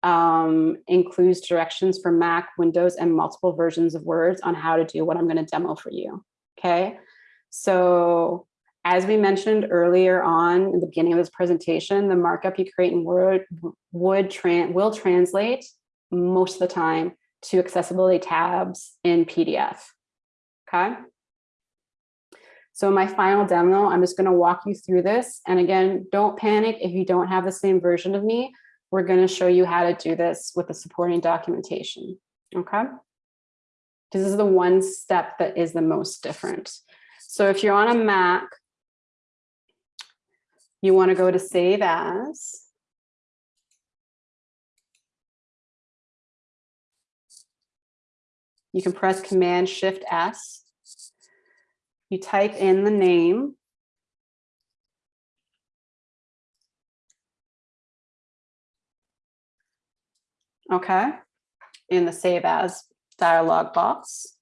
um, includes directions for Mac, Windows, and multiple versions of Words on how to do what I'm going to demo for you. Okay, so as we mentioned earlier on in the beginning of this presentation, the markup you create in Word would will translate most of the time to accessibility tags in PDF. Okay. So my final demo, I'm just going to walk you through this. And again, don't panic if you don't have the same version of me. We're going to show you how to do this with the supporting documentation. Okay. This is the one step that is the most different. So if you're on a Mac, you want to go to save as. You can press Command Shift S. You type in the name. Okay, in the Save As dialog box.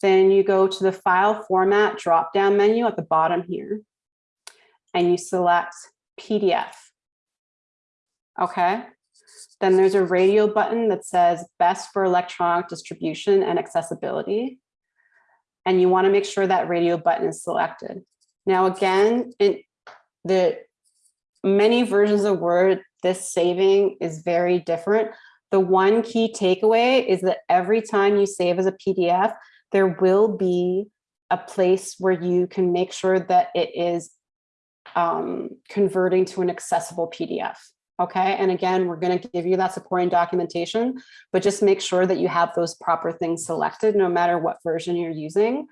Then you go to the File Format drop-down menu at the bottom here and you select PDF. Okay. Then there's a radio button that says best for electronic distribution and accessibility. And you want to make sure that radio button is selected. Now, again, in the many versions of Word, this saving is very different. The one key takeaway is that every time you save as a PDF, there will be a place where you can make sure that it is um, converting to an accessible PDF. Okay, and again, we're going to give you that supporting documentation, but just make sure that you have those proper things selected no matter what version you're using.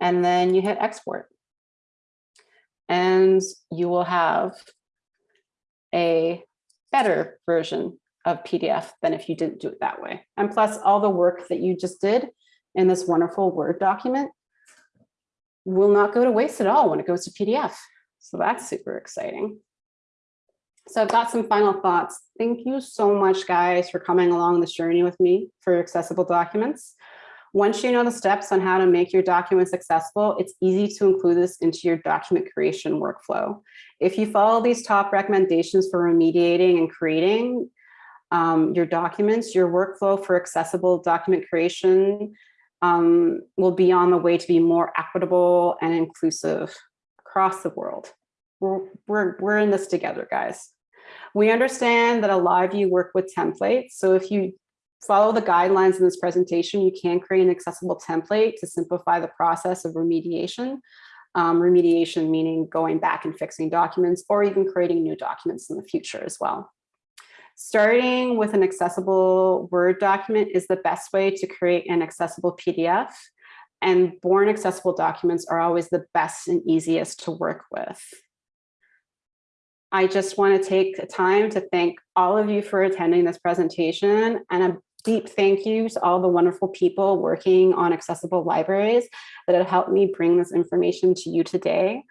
And then you hit export. And you will have a better version of PDF than if you didn't do it that way. And plus all the work that you just did in this wonderful Word document will not go to waste at all when it goes to PDF. So that's super exciting. So I've got some final thoughts. Thank you so much, guys, for coming along this journey with me for accessible documents. Once you know the steps on how to make your documents accessible, it's easy to include this into your document creation workflow. If you follow these top recommendations for remediating and creating um, your documents, your workflow for accessible document creation um, will be on the way to be more equitable and inclusive across the world. We're, we're, we're in this together, guys. We understand that a lot of you work with templates. So if you follow the guidelines in this presentation, you can create an accessible template to simplify the process of remediation. Um, remediation meaning going back and fixing documents or even creating new documents in the future as well. Starting with an accessible Word document is the best way to create an accessible PDF. And born accessible documents are always the best and easiest to work with. I just want to take time to thank all of you for attending this presentation and a deep thank you to all the wonderful people working on accessible libraries that have helped me bring this information to you today.